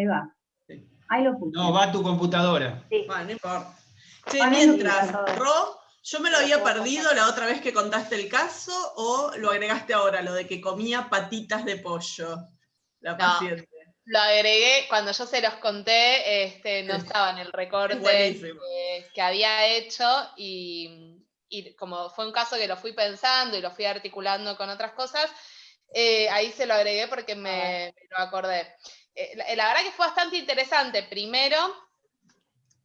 ahí va. Ahí lo puse. No, va a tu computadora. Sí. Bueno, no importa. Che, mientras. Ro, yo me lo había perdido la otra vez que contaste el caso, o lo agregaste ahora, lo de que comía patitas de pollo, la No. paciente. Lo agregué, cuando yo se los conté, este, no estaba en el recorte que, que había hecho y, y como fue un caso que lo fui pensando y lo fui articulando con otras cosas, eh, ahí se lo agregué porque me, me lo acordé. Eh, la, verdad que fue bastante interesante. Primero,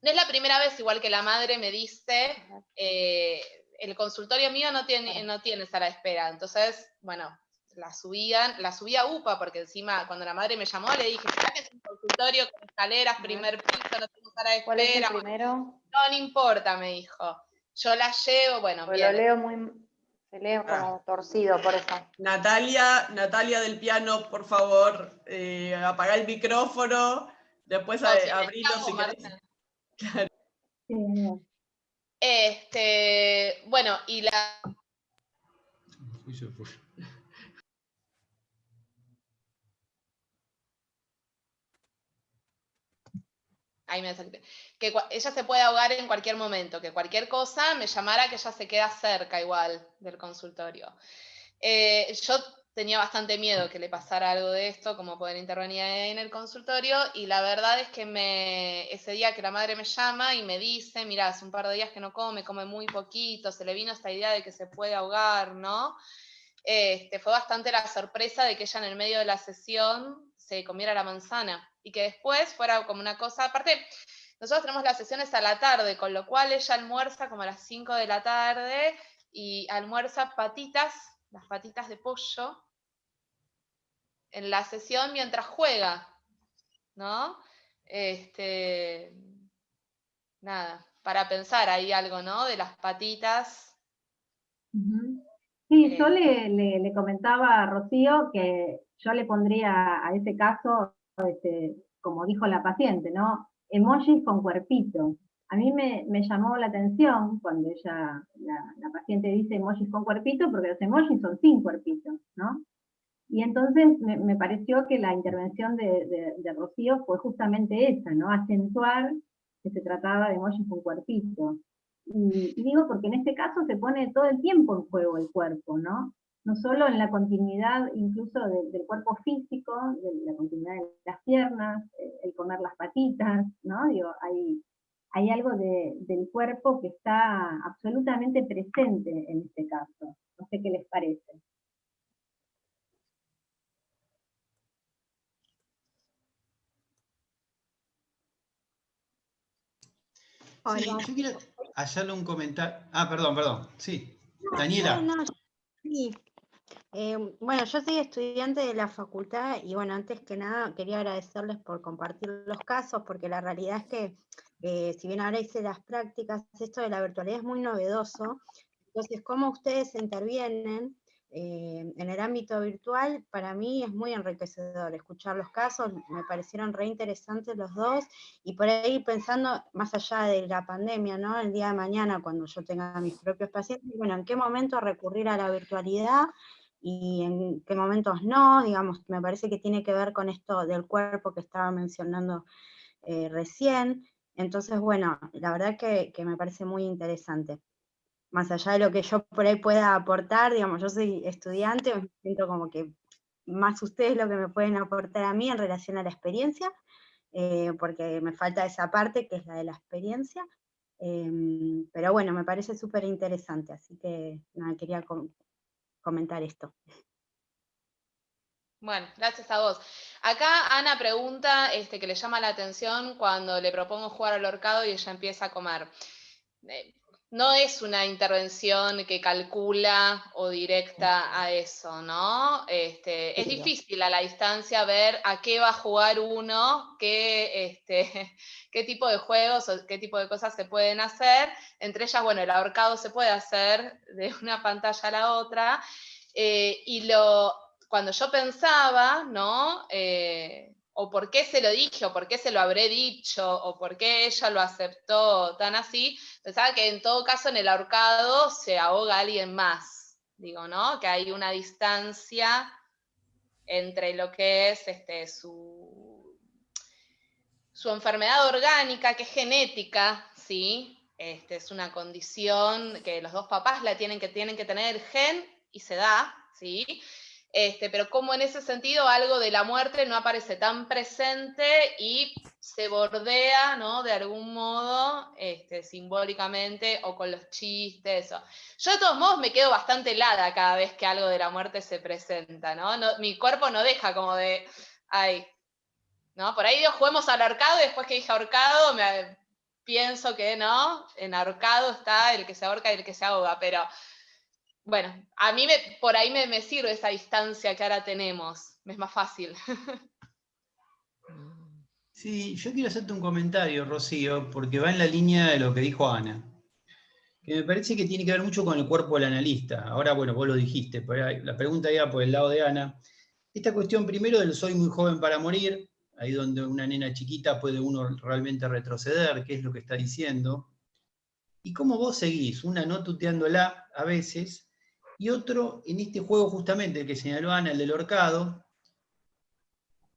no es la primera vez, igual que la madre me dice, eh, el consultorio mío no tiene, no tiene sala de espera. Entonces, bueno, la subían, la subí a UPA, porque encima cuando la madre me llamó le dije, "Mirá que es un consultorio con escaleras, primer piso, no tengo sala de ¿Cuál es el espera. primero? No, no importa, me dijo. Yo la llevo, bueno, lo bien. leo muy, se lee como torcido, por eso. Natalia, Natalia del piano, por favor, eh, apaga el micrófono, después No, a- si abrilo si querés. Este, bueno, y la Fui yo, fui. Ahí me salté, que ella se puede ahogar en cualquier momento, que cualquier cosa me llamara que ella se queda cerca igual del consultorio. Eh, yo tenía bastante miedo que le pasara algo de esto, como poder intervenir en el consultorio, y la verdad es que ese día que la madre me llama y me dice, mira, hace un par de días que no come, come muy poquito, se le vino esta idea de que se puede ahogar, ¿no? Este, fue bastante la sorpresa de que ella en el medio de la sesión se comiera la manzana y que después fuera como una cosa, aparte, nosotros tenemos las sesiones a la tarde, con lo cual ella almuerza como a las 5 de la tarde y almuerza patitas, las patitas de pollo, en la sesión mientras juega, ¿no? Este, nada, para pensar ahí algo, ¿no? De las patitas. Sí, yo Eh. le, le- le comentaba a Rocío que yo le pondría a ese caso, este, como dijo la paciente, ¿no? Emojis con cuerpito. A mí me, me llamó la atención cuando ella, la, paciente dice emojis con cuerpito, porque los emojis son sin cuerpito, ¿no? Y entonces me, me pareció que la intervención de, de- de Rocío fue justamente esa, ¿no? Acentuar que se trataba de emojis con cuerpito. Y, y digo porque en este caso se pone todo el tiempo en juego el cuerpo, ¿no? No solo en la continuidad incluso de- del cuerpo físico, de la continuidad de las piernas, eh, el comer las patitas, ¿no? Digo, hay, hay algo de- del cuerpo que está absolutamente presente en este caso. No sé qué les parece. Sí, yo quiero hacerle un comentario. Ah, perdón, perdón. Sí. Daniela. No, no, sí. Eh, bueno, yo soy estudiante de la facultad y bueno, antes que nada quería agradecerles por compartir los casos, porque la realidad es que eh, si bien ahora hice las prácticas, esto de la virtualidad es muy novedoso. Entonces, cómo ustedes intervienen eh, en el ámbito virtual, para mí es muy enriquecedor escuchar los casos, me parecieron re interesantes los dos, y por ahí pensando más allá de la pandemia, ¿no? El día de mañana, cuando yo tenga mis propios pacientes, bueno, ¿en qué momento recurrir a la virtualidad? Y en qué momentos no, digamos, me parece que tiene que ver con esto del cuerpo que estaba mencionando eh, recién. Entonces, bueno, la verdad que, me parece muy interesante. Más allá de lo que yo por ahí pueda aportar, digamos, yo soy estudiante, me siento como que más ustedes lo que me pueden aportar a mí en relación a la experiencia, eh, porque me falta esa parte que es la de la experiencia. Em, pero bueno, me parece súper interesante, así que nada, quería comentar esto. Bueno, gracias a vos. Acá Ana pregunta este, que le llama la atención cuando le propongo jugar al horcado y ella empieza a comer. Eh, no es una intervención que calcula o directa a eso, ¿no? Este, es difícil a la distancia ver a qué va a jugar uno, qué, este, qué tipo de juegos o qué tipo de cosas se pueden hacer. Entre ellas, bueno, el ahorcado se puede hacer de una pantalla a la otra. eh, y lo, cuando yo pensaba, ¿no? Eh, o por qué se lo dije, o por qué se lo habré dicho, o por qué ella lo aceptó tan así, pensaba que en todo caso en el ahorcado se ahoga alguien más, digo, ¿no? Que hay una distancia entre lo que es este, su, su enfermedad orgánica, que es genética, ¿sí? Este, es una condición que los dos papás la tienen que, tienen que tener el gen y se da, ¿sí? Este, pero como en ese sentido algo de la muerte no aparece tan presente y se bordea, ¿no? De algún modo, este, simbólicamente o con los chistes. Yo de todos modos me quedo bastante helada cada vez que algo de la muerte se presenta, ¿no? mi cuerpo no deja como de, ay, ¿no? Por ahí juguemos al ahorcado y después que dije ahorcado me, pienso que no, en ahorcado está el que se ahorca y el que se ahoga, pero bueno, a mí por ahí me, sirve esa distancia que ahora tenemos, es más fácil. Sí, yo quiero hacerte un comentario, Rocío, porque va en la línea de lo que dijo Ana, que me parece que tiene que ver mucho con el cuerpo del analista. Ahora, bueno, vos lo dijiste, pero la pregunta iba por el lado de Ana. Esta cuestión primero del soy muy joven para morir, ahí donde una nena chiquita puede uno realmente retroceder, qué es lo que está diciendo, y cómo vos seguís, una no tuteándola a veces, y otro en este juego justamente, el que señaló Ana, el del horcado,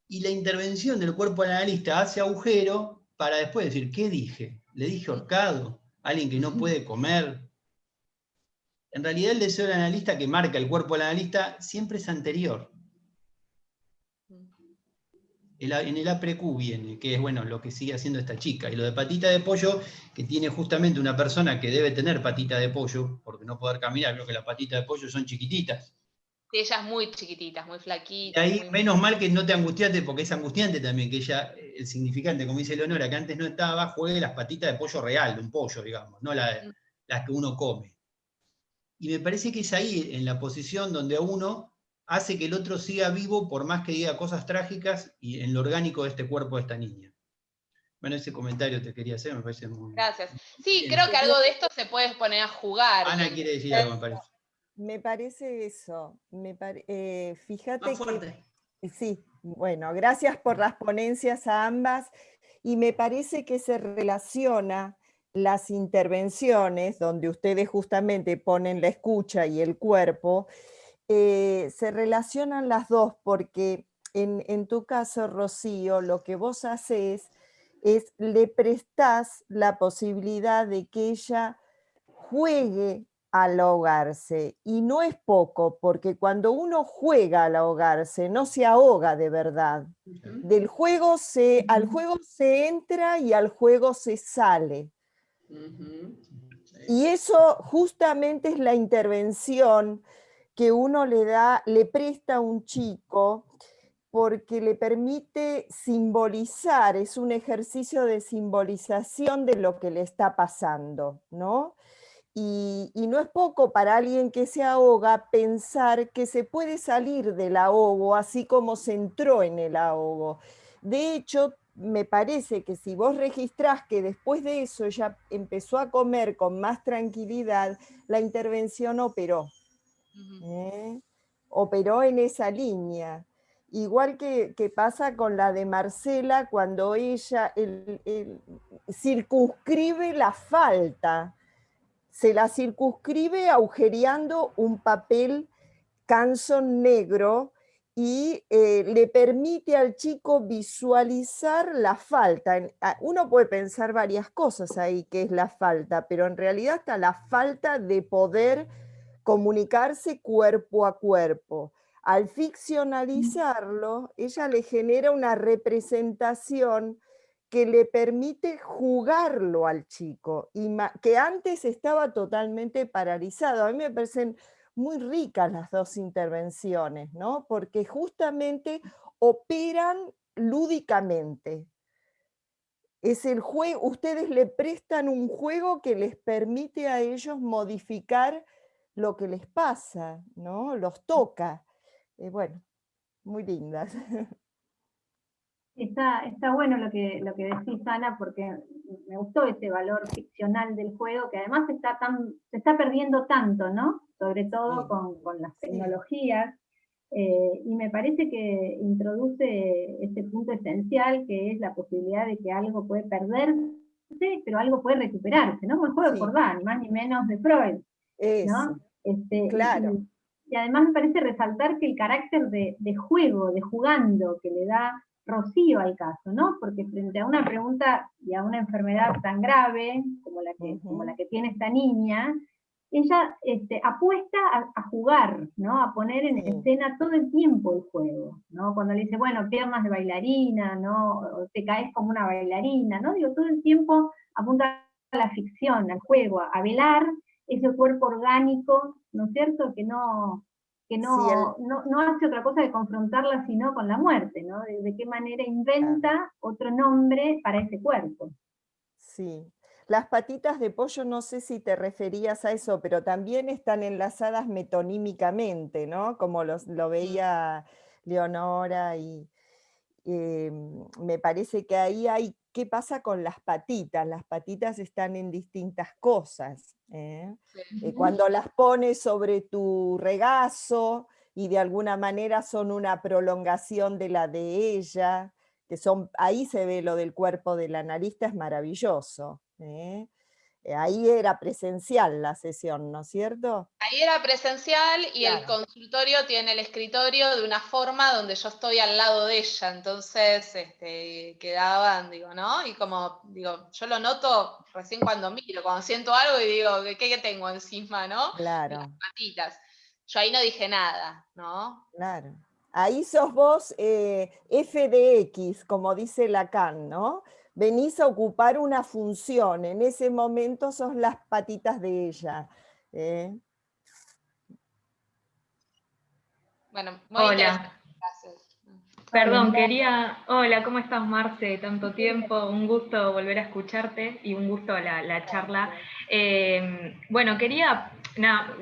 y la intervención del cuerpo analista hace agujero para después decir, ¿qué dije? ¿Le dije horcado? ¿Alguien que no puede comer? En realidad el deseo del analista que marca el cuerpo del analista siempre es anterior en el APREQ viene, que es bueno lo que sigue haciendo esta chica. Y lo de patita de pollo, que tiene justamente una persona que debe tener patita de pollo, porque no poder caminar, creo que las patitas de pollo son chiquititas. Sí, ella es muy chiquitita, muy flaquita. Y ahí, menos mal que no te angustiaste, porque es angustiante también que ella, el significante, como dice Leonora, que antes no estaba, juegue las patitas de pollo real, de un pollo, digamos, no mm. las que uno come. Y me parece que es ahí, en la posición donde uno hace que el otro siga vivo por más que diga cosas trágicas y en lo orgánico de este cuerpo de esta niña. Bueno, ese comentario te quería hacer, me parece muy... Gracias. Sí, creo que algo de esto se puede poner a jugar. Ana quiere decir algo, me parece. Me parece eso. Me eh, fíjate que... Sí, bueno, gracias por las ponencias a ambas. Y me parece que se relaciona las intervenciones, donde ustedes justamente ponen la escucha y el cuerpo, eh, se relacionan las dos porque en, tu caso, Rocío, lo que vos haces es le prestás la posibilidad de que ella juegue al ahogarse. Y no es poco, porque cuando uno juega al ahogarse, no se ahoga de verdad. Del juego se, al juego se entra y al juego se sale. Y eso justamente es la intervención que uno le da, le presta a un chico porque le permite simbolizar, es un ejercicio de simbolización de lo que le está pasando, ¿no? Y, no es poco para alguien que se ahoga pensar que se puede salir del ahogo así como se entró en el ahogo. De hecho, me parece que si vos registrás que después de eso ella empezó a comer con más tranquilidad, la intervención operó. ¿Eh? operó en esa línea. Igual que, pasa con la de Marcela cuando ella circunscribe la falta, se la circunscribe agujereando un papel canson negro y eh, le permite al chico visualizar la falta. Uno puede pensar varias cosas ahí que es la falta, pero en realidad está la falta de poder comunicarse cuerpo a cuerpo. Al ficcionalizarlo, ella le genera una representación que le permite jugarlo al chico, y que antes estaba totalmente paralizado. A mí me parecen muy ricas las dos intervenciones, ¿no? porque justamente operan lúdicamente. Es el juego, ustedes le prestan un juego que les permite a ellos modificar lo que les pasa, ¿no? Los toca. Eh, bueno, muy lindas. Está, está bueno lo que, lo que decís, Ana, porque me gustó ese valor ficcional del juego, que además está tan, se está perdiendo tanto, ¿no? Sobre todo con, las tecnologías. Eh, y me parece que introduce este punto esencial, que es la posibilidad de que algo puede perderse, pero algo puede recuperarse, ¿no? Como el juego de Cordán, ni más ni menos de Freud. ¿no? Este, claro. Y, además me parece resaltar que el carácter de, juego, de jugando que le da Rocío al caso, ¿no? Porque frente a una pregunta y a una enfermedad tan grave como la que, como la que tiene esta niña, ella este, apuesta a, jugar, ¿no? A poner en escena todo el tiempo el juego, ¿no? Cuando le dice, bueno, piernas de bailarina, ¿no? O te caes como una bailarina, ¿no? Digo, todo el tiempo apunta a la ficción, al juego, a velar ese cuerpo orgánico, ¿no es cierto? Que no, que no, no, hace otra cosa que confrontarla sino con la muerte, ¿no? De, qué manera inventa otro nombre para ese cuerpo. Sí. Las patitas de pollo, no sé si te referías a eso, pero también están enlazadas metonímicamente, ¿no? Como lo veía Leonora y em, me parece que ahí hay, ¿qué pasa con las patitas? Las patitas están en distintas cosas. ¿eh? Eh, cuando las pones sobre tu regazo y de alguna manera son una prolongación de la de ella, que son, ahí se ve lo del cuerpo del analista, es maravilloso. ¿eh? Eh, ahí era presencial la sesión, ¿no es cierto? Ahí era presencial y el consultorio tiene el escritorio de una forma donde yo estoy al lado de ella, entonces este, quedaban, digo, ¿no? Y como, digo, yo lo noto recién cuando miro, cuando siento algo y digo, ¿qué, tengo encima, no? Claro. Las patitas. Yo ahí no dije nada, ¿no? Claro. Ahí sos vos eh, FDX, como dice Lacan, ¿no? Venís a ocupar una función, en ese momento sos las patitas de ella. ¿eh? Bueno, muy Hola. Perdón, quería... Hola, ¿cómo estás, Marce? Tanto tiempo, un gusto volver a escucharte y un gusto la, charla. Eh, bueno, quería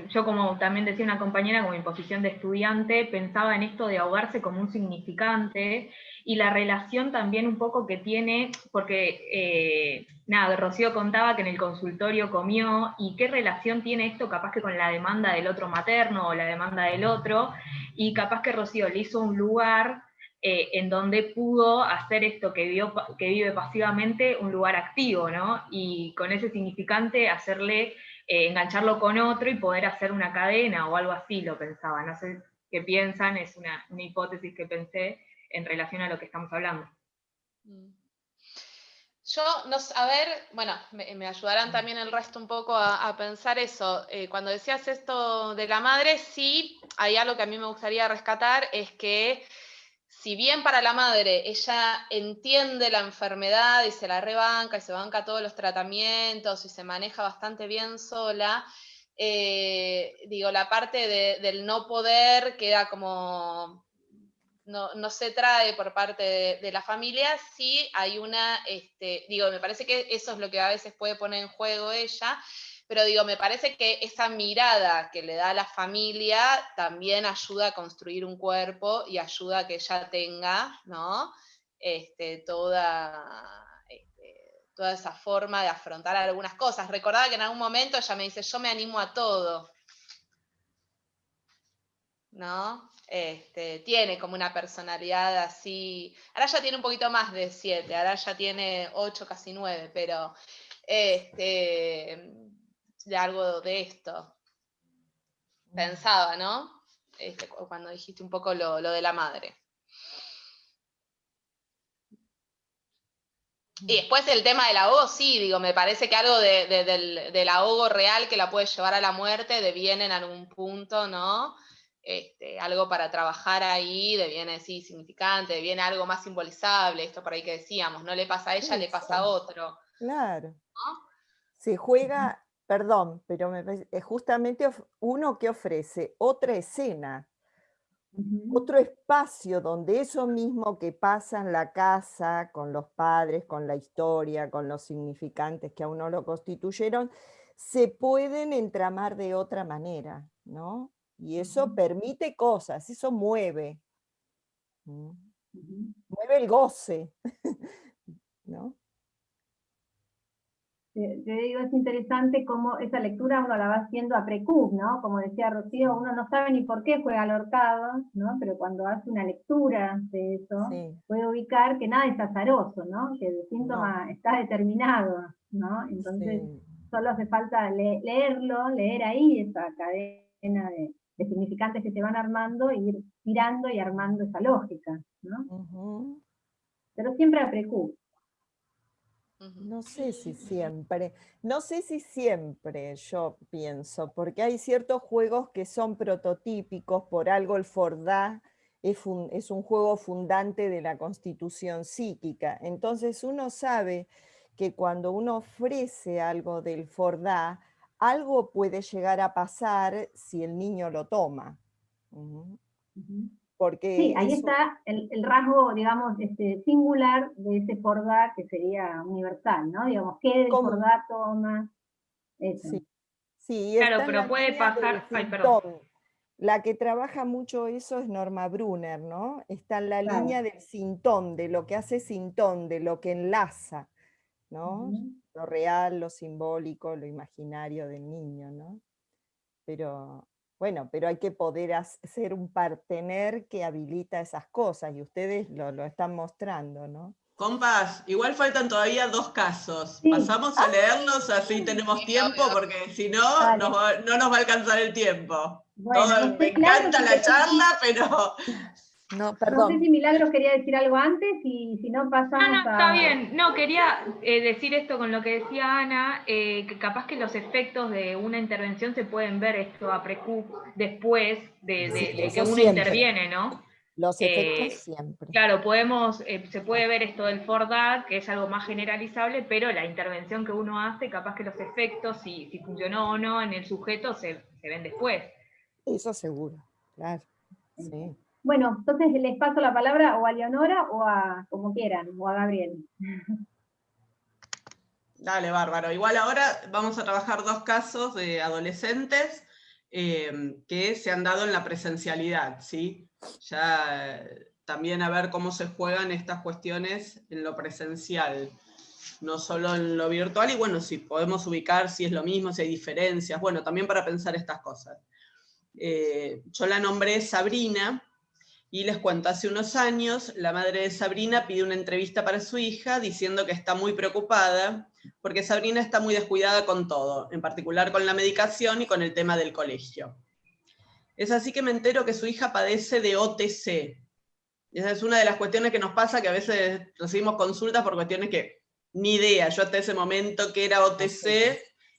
yo como también decía una compañera, con mi posición de estudiante, pensaba en esto de ahogarse como un significante y la relación también un poco que tiene, porque eh, nada, Rocío contaba que en el consultorio comió y qué relación tiene esto capaz que con la demanda del otro materno o la demanda del otro, y capaz que Rocío le hizo un lugar eh, en donde pudo hacer esto que, vio, que vive pasivamente un lugar activo, ¿no? Y con ese significante hacerle eh, engancharlo con otro y poder hacer una cadena o algo así, lo pensaba. No sé qué piensan, es una, hipótesis que pensé en relación a lo que estamos hablando. Mm. Yo, no, a ver, bueno, me, ayudarán también el resto un poco a, pensar eso. Eh, cuando decías esto de la madre, sí, hay algo que a mí me gustaría rescatar, es que si bien para la madre ella entiende la enfermedad y se la rebanca y se banca todos los tratamientos y se maneja bastante bien sola, eh, digo, la parte del no poder queda como, no, se trae por parte de, la familia, sí hay una, este, digo, me parece que eso es lo que a veces puede poner en juego ella, pero digo, me parece que esa mirada que le da a la familia también ayuda a construir un cuerpo y ayuda a que ella tenga, ¿no? Este, toda, este, toda esa forma de afrontar algunas cosas. Recordaba que en algún momento ella me dice, yo me animo a todo. ¿No? Este, tiene como una personalidad así. Ahora ya tiene un poquito más de siete, ahora ya tiene ocho, casi nueve, pero este, de algo de esto. Pensaba, ¿no? Este, cuando dijiste un poco lo, de la madre. Y mm. después el tema del ahogo, sí, digo, me parece que algo del, ahogo real que la puede llevar a la muerte deviene en algún punto, ¿no? Este, algo para trabajar ahí, deviene, sí, significante, deviene algo más simbolizable, esto por ahí que decíamos, no le pasa a ella, le pasa a otro. Claro. Se juega perdón, pero es justamente uno que ofrece otra escena, otro espacio donde eso mismo que pasa en la casa, con los padres, con la historia, con los significantes que a uno lo constituyeron, se pueden entramar de otra manera, ¿no? Y eso permite cosas, eso mueve. Mueve el goce, ¿no? te digo, es interesante cómo esa lectura uno la va haciendo a precub, ¿no? Como decía Rocío, uno no sabe ni por qué juega al horcado, ¿no? Pero cuando hace una lectura de eso, puede ubicar que nada es azaroso, ¿no? Que el síntoma está determinado, ¿no? Entonces, solo hace falta leerlo, leer ahí esa cadena de, significantes que se van armando, e ir tirando y armando esa lógica, ¿no? pero siempre a precu. No sé si siempre, no sé si siempre yo pienso, porque hay ciertos juegos que son prototípicos, por algo el Fordá es, es un juego fundante de la constitución psíquica, entonces uno sabe que cuando uno ofrece algo del Fordá, algo puede llegar a pasar si el niño lo toma. Porque sí, ahí está el, rasgo, digamos, este, singular de ese Fordá que sería universal, ¿no? Digamos, ¿qué del Fordá toma? Sí, sí claro, pero puede pasar... Ay, perdón. La que trabaja mucho eso es Norma Brunner, ¿no? Está en la línea del sintón, de lo que hace sintón, de lo que enlaza, ¿no? Lo real, lo simbólico, lo imaginario del niño, ¿no? Pero bueno, pero hay que poder ser un partener que habilita esas cosas y ustedes lo, están mostrando, ¿no? Compas, igual faltan todavía dos casos. Pasamos a ah. leerlos así tenemos tiempo porque si no, no nos va a alcanzar el tiempo. me encanta la charla, pero no, perdón. No sé si Milagros quería decir algo antes y si no pasamos no, no, está bien. No, quería eh, decir esto con lo que decía Ana, eh, que capaz que los efectos de una intervención se pueden ver esto a precu después de, que uno interviene, ¿no? Los efectos eh, siempre. Claro, podemos, se puede ver esto del FORDAT, que es algo más generalizable, pero la intervención que uno hace, capaz que los efectos, si, si funcionó o no en el sujeto, se, se ven después. Eso seguro, claro. Sí. Bueno, entonces les paso la palabra o a Leonora o a, como quieran, o a Gabriel. Dale, bárbaro. Igual ahora vamos a trabajar dos casos de adolescentes eh, que se han dado en la presencialidad, ¿sí? Ya también a ver cómo se juegan estas cuestiones en lo presencial, no solo en lo virtual, y bueno, si podemos ubicar si es lo mismo, si hay diferencias, bueno, también para pensar estas cosas. Eh, yo la nombré Sabrina, y les cuento, hace unos años la madre de Sabrina pide una entrevista para su hija diciendo que está muy preocupada porque Sabrina está muy descuidada con todo, en particular con la medicación y con el tema del colegio. Es así que me entero que su hija padece de OTC. Esa es una de las cuestiones que nos pasa, que a veces recibimos consultas por cuestiones que ni idea, yo hasta ese momento que era OTC,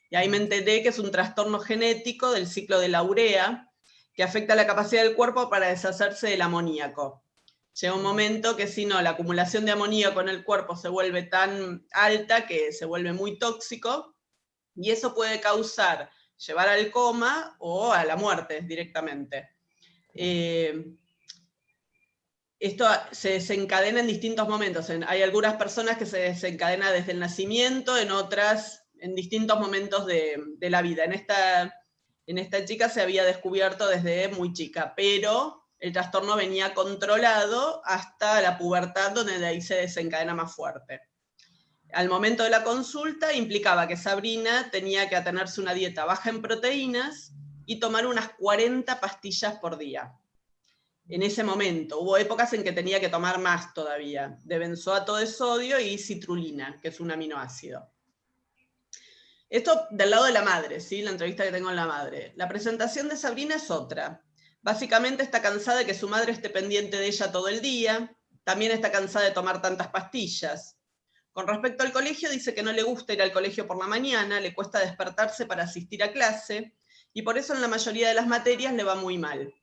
y ahí me enteré que es un trastorno genético del ciclo de la urea, que afecta la capacidad del cuerpo para deshacerse del amoníaco. Llega un momento que si no, la acumulación de amoníaco en el cuerpo se vuelve tan alta que se vuelve muy tóxico, y eso puede causar llevar al coma o a la muerte directamente. Eh, esto se desencadena en distintos momentos. Hay algunas personas que se desencadena desde el nacimiento, en otras en distintos momentos de, de la vida. En esta en esta chica se había descubierto desde muy chica, pero el trastorno venía controlado hasta la pubertad, donde de ahí se desencadena más fuerte. Al momento de la consulta implicaba que Sabrina tenía que atenerse una dieta baja en proteínas y tomar unas 40 pastillas por día. En ese momento, hubo épocas en que tenía que tomar más todavía, de benzoato de sodio y citrulina, que es un aminoácido. Esto del lado de la madre, ¿sí? la entrevista que tengo en la madre. La presentación de Sabrina es otra. Básicamente está cansada de que su madre esté pendiente de ella todo el día, también está cansada de tomar tantas pastillas. Con respecto al colegio, dice que no le gusta ir al colegio por la mañana, le cuesta despertarse para asistir a clase, y por eso en la mayoría de las materias le va muy mal.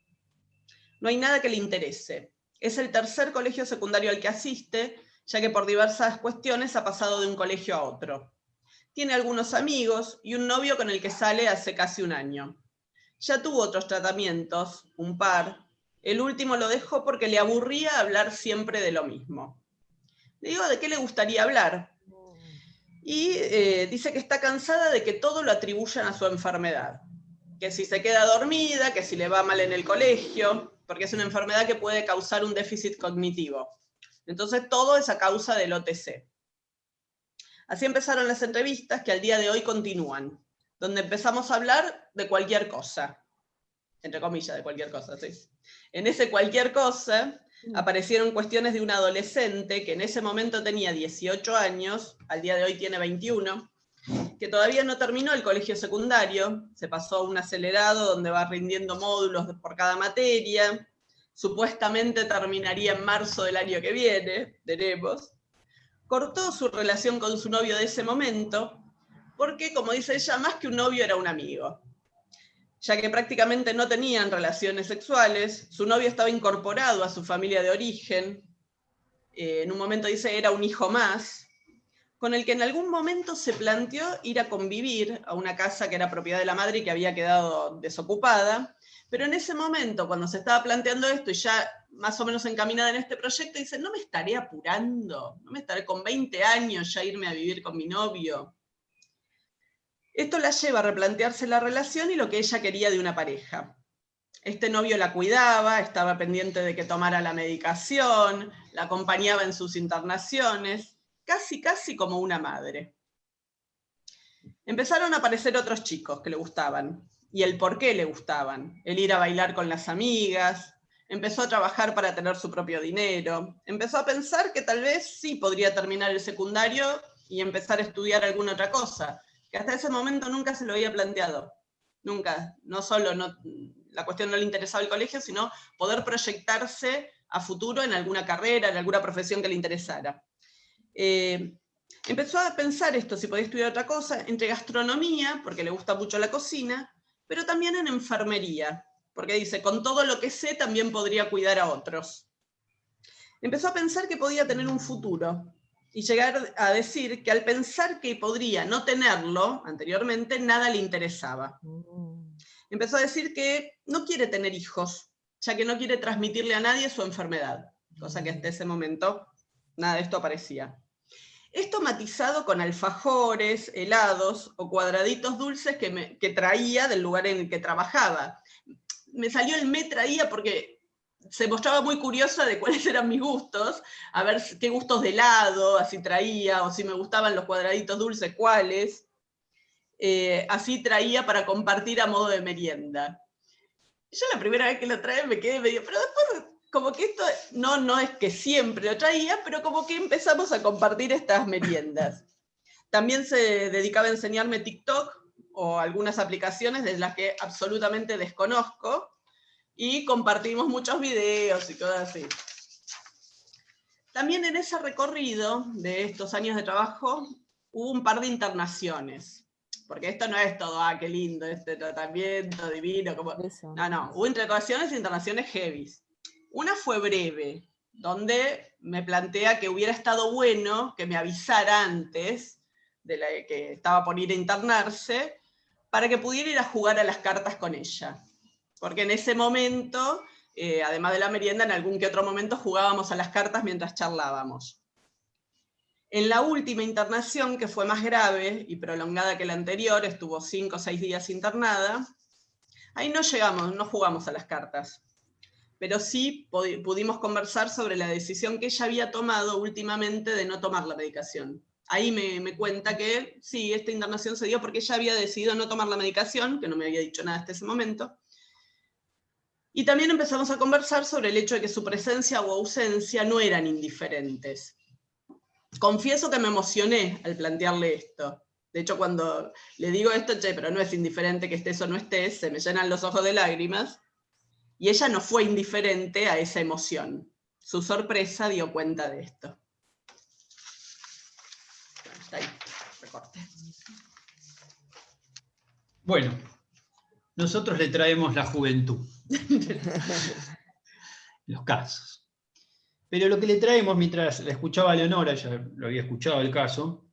No hay nada que le interese. Es el tercer colegio secundario al que asiste, ya que por diversas cuestiones ha pasado de un colegio a otro tiene algunos amigos y un novio con el que sale hace casi un año. Ya tuvo otros tratamientos, un par. El último lo dejó porque le aburría hablar siempre de lo mismo. Le digo de qué le gustaría hablar. Y eh, dice que está cansada de que todo lo atribuyan a su enfermedad. Que si se queda dormida, que si le va mal en el colegio, porque es una enfermedad que puede causar un déficit cognitivo. Entonces todo es a causa del OTC. Así empezaron las entrevistas que al día de hoy continúan, donde empezamos a hablar de cualquier cosa, entre comillas, de cualquier cosa, ¿sí? En ese cualquier cosa mm. aparecieron cuestiones de un adolescente que en ese momento tenía 18 años, al día de hoy tiene 21, que todavía no terminó el colegio secundario, se pasó a un acelerado donde va rindiendo módulos por cada materia, supuestamente terminaría en marzo del año que viene, veremos, cortó su relación con su novio de ese momento, porque, como dice ella, más que un novio era un amigo. Ya que prácticamente no tenían relaciones sexuales, su novio estaba incorporado a su familia de origen, eh, en un momento dice era un hijo más, con el que en algún momento se planteó ir a convivir a una casa que era propiedad de la madre y que había quedado desocupada, pero en ese momento, cuando se estaba planteando esto y ya más o menos encaminada en este proyecto, dice, no me estaré apurando, no me estaré con 20 años ya irme a vivir con mi novio. Esto la lleva a replantearse la relación y lo que ella quería de una pareja. Este novio la cuidaba, estaba pendiente de que tomara la medicación, la acompañaba en sus internaciones, casi casi como una madre. Empezaron a aparecer otros chicos que le gustaban, y el por qué le gustaban. El ir a bailar con las amigas, empezó a trabajar para tener su propio dinero, empezó a pensar que tal vez sí podría terminar el secundario y empezar a estudiar alguna otra cosa, que hasta ese momento nunca se lo había planteado. Nunca, no solo no, la cuestión no le interesaba el colegio, sino poder proyectarse a futuro en alguna carrera, en alguna profesión que le interesara. Eh, empezó a pensar esto, si podía estudiar otra cosa, entre gastronomía, porque le gusta mucho la cocina, pero también en enfermería, porque dice, con todo lo que sé también podría cuidar a otros. Empezó a pensar que podía tener un futuro, y llegar a decir que al pensar que podría no tenerlo anteriormente, nada le interesaba. Mm. Empezó a decir que no quiere tener hijos, ya que no quiere transmitirle a nadie su enfermedad, cosa que hasta ese momento nada de esto aparecía. Esto matizado con alfajores, helados o cuadraditos dulces que, traía del lugar en el que trabajaba. Me salió el me traía porque se mostraba muy curiosa de cuáles eran mis gustos, a ver qué gustos de helado, así traía, o si me gustaban los cuadraditos dulces, cuáles. Eh, así traía para compartir a modo de merienda. Yo la primera vez que lo trae me quedé medio, pero después como que esto no, no es que siempre lo traía, pero como que empezamos a compartir estas meriendas. También se dedicaba a enseñarme TikTok o algunas aplicaciones de las que absolutamente desconozco, y compartimos muchos videos y cosas así. También en ese recorrido de estos años de trabajo hubo un par de internaciones, porque esto no es todo, ah, qué lindo, este tratamiento divino, como... no, no, hubo internaciones e internaciones heavy. Una fue breve, donde me plantea que hubiera estado bueno que me avisara antes de que estaba por ir a internarse, para que pudiera ir a jugar a las cartas con ella. Porque en ese momento, eh, además de la merienda, en algún que otro momento jugábamos a las cartas mientras charlábamos. En la última internación, que fue más grave y prolongada que la anterior, estuvo cinco o seis días internada, ahí no llegamos, no jugamos a las cartas pero sí pudimos conversar sobre la decisión que ella había tomado últimamente de no tomar la medicación. Ahí me, cuenta que sí, esta internación se dio porque ella había decidido no tomar la medicación, que no me había dicho nada hasta ese momento. Y también empezamos a conversar sobre el hecho de que su presencia o ausencia no eran indiferentes. Confieso que me emocioné al plantearle esto. De hecho, cuando le digo esto, che, pero no es indiferente que estés o no estés, se me llenan los ojos de lágrimas, y ella no fue indiferente a esa emoción. Su sorpresa dio cuenta de esto. Bueno, nosotros le traemos la juventud. Los casos. Pero lo que le traemos, mientras la escuchaba a Leonora, ya lo había escuchado el caso,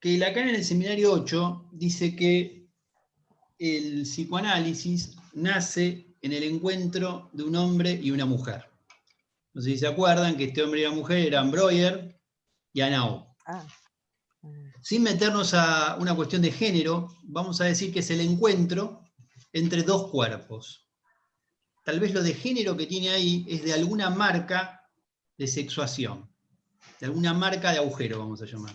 que Lacan en el seminario 8 dice que el psicoanálisis nace en el encuentro de un hombre y una mujer. No sé si se acuerdan que este hombre y la mujer eran Breuer y Anao. Ah. Sin meternos a una cuestión de género, vamos a decir que es el encuentro entre dos cuerpos. Tal vez lo de género que tiene ahí es de alguna marca de sexuación, de alguna marca de agujero, vamos a llamar.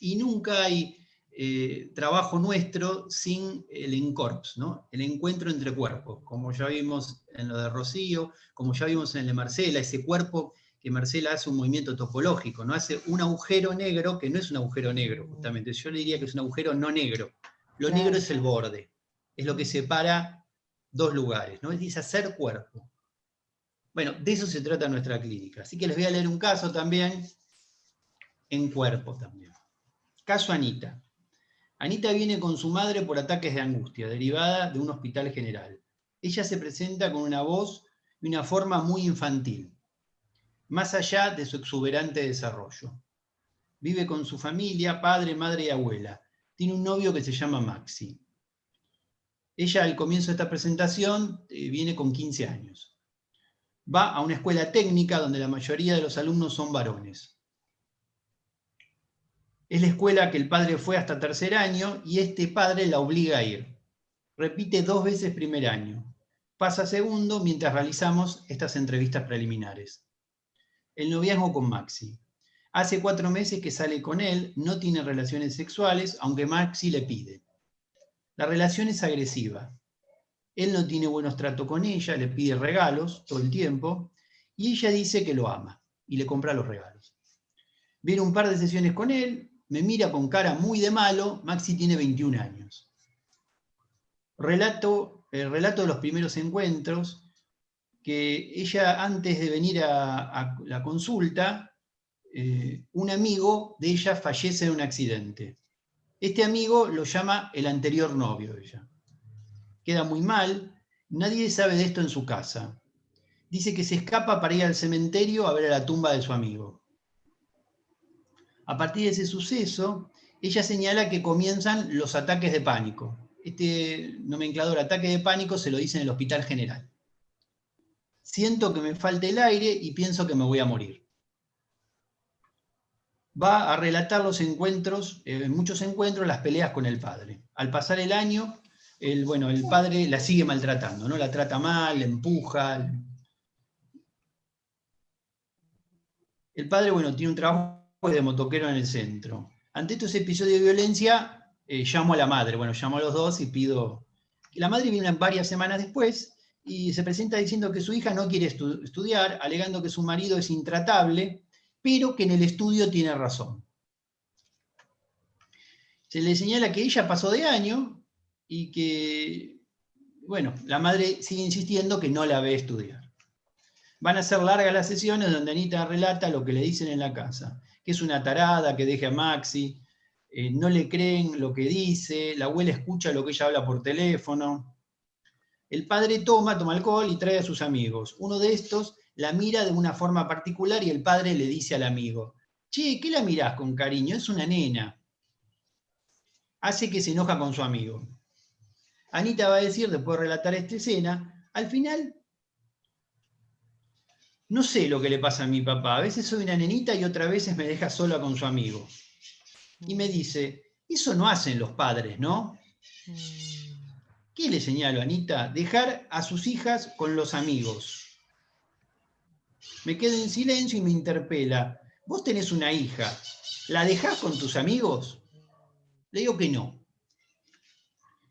Y nunca hay eh, trabajo nuestro sin el encorps, ¿no? el encuentro entre cuerpos, como ya vimos en lo de Rocío, como ya vimos en el de Marcela, ese cuerpo que Marcela hace un movimiento topológico, ¿no? hace un agujero negro que no es un agujero negro, justamente, yo le diría que es un agujero no negro, lo negro es el borde, es lo que separa dos lugares, ¿no? es hacer cuerpo. Bueno, de eso se trata nuestra clínica. Así que les voy a leer un caso también, en cuerpo también. Caso Anita. Anita viene con su madre por ataques de angustia, derivada de un hospital general. Ella se presenta con una voz y una forma muy infantil, más allá de su exuberante desarrollo. Vive con su familia, padre, madre y abuela. Tiene un novio que se llama Maxi. Ella al comienzo de esta presentación eh, viene con 15 años. Va a una escuela técnica donde la mayoría de los alumnos son varones. Es la escuela que el padre fue hasta tercer año y este padre la obliga a ir. Repite dos veces primer año. Pasa segundo mientras realizamos estas entrevistas preliminares. El noviazgo con Maxi. Hace cuatro meses que sale con él, no tiene relaciones sexuales, aunque Maxi le pide. La relación es agresiva. Él no tiene buenos tratos con ella, le pide regalos todo el tiempo, y ella dice que lo ama, y le compra los regalos. Viene un par de sesiones con él, me mira con cara muy de malo, Maxi tiene 21 años. Relato, el relato de los primeros encuentros, que ella antes de venir a, la consulta, eh, un amigo de ella fallece en un accidente. Este amigo lo llama el anterior novio de ella. Queda muy mal, nadie sabe de esto en su casa. Dice que se escapa para ir al cementerio a ver a la tumba de su amigo. A partir de ese suceso, ella señala que comienzan los ataques de pánico. Este nomenclador ataque de pánico se lo dice en el Hospital General. Siento que me falta el aire y pienso que me voy a morir va a relatar los encuentros, eh, en muchos encuentros, las peleas con el padre. Al pasar el año, el, bueno, el padre la sigue maltratando, ¿no? La trata mal, la empuja. El padre, bueno, tiene un trabajo de motoquero en el centro. Ante estos episodios de violencia, eh, llamo a la madre, bueno, llamo a los dos y pido... La madre viene varias semanas después y se presenta diciendo que su hija no quiere estudiar, alegando que su marido es intratable, pero que en el estudio tiene razón. Se le señala que ella pasó de año y que, bueno, la madre sigue insistiendo que no la ve estudiar. Van a ser largas las sesiones donde Anita relata lo que le dicen en la casa, es una tarada, que deje a Maxi, eh, no le creen lo que dice, la abuela escucha lo que ella habla por teléfono. El padre toma, toma alcohol y trae a sus amigos. Uno de estos la mira de una forma particular y el padre le dice al amigo, che, ¿qué la mirás con cariño? Es una nena. Hace que se enoja con su amigo. Anita va a decir, después de relatar esta escena, al final, no sé lo que le pasa a mi papá, a veces soy una nenita y otras veces me deja sola con su amigo. Y me dice, eso no hacen los padres, ¿no? ¿Qué le señalo, Anita? Dejar a sus hijas con los amigos. Me quedo en silencio y me interpela. Vos tenés una hija, ¿la dejás con tus amigos? Le digo que no.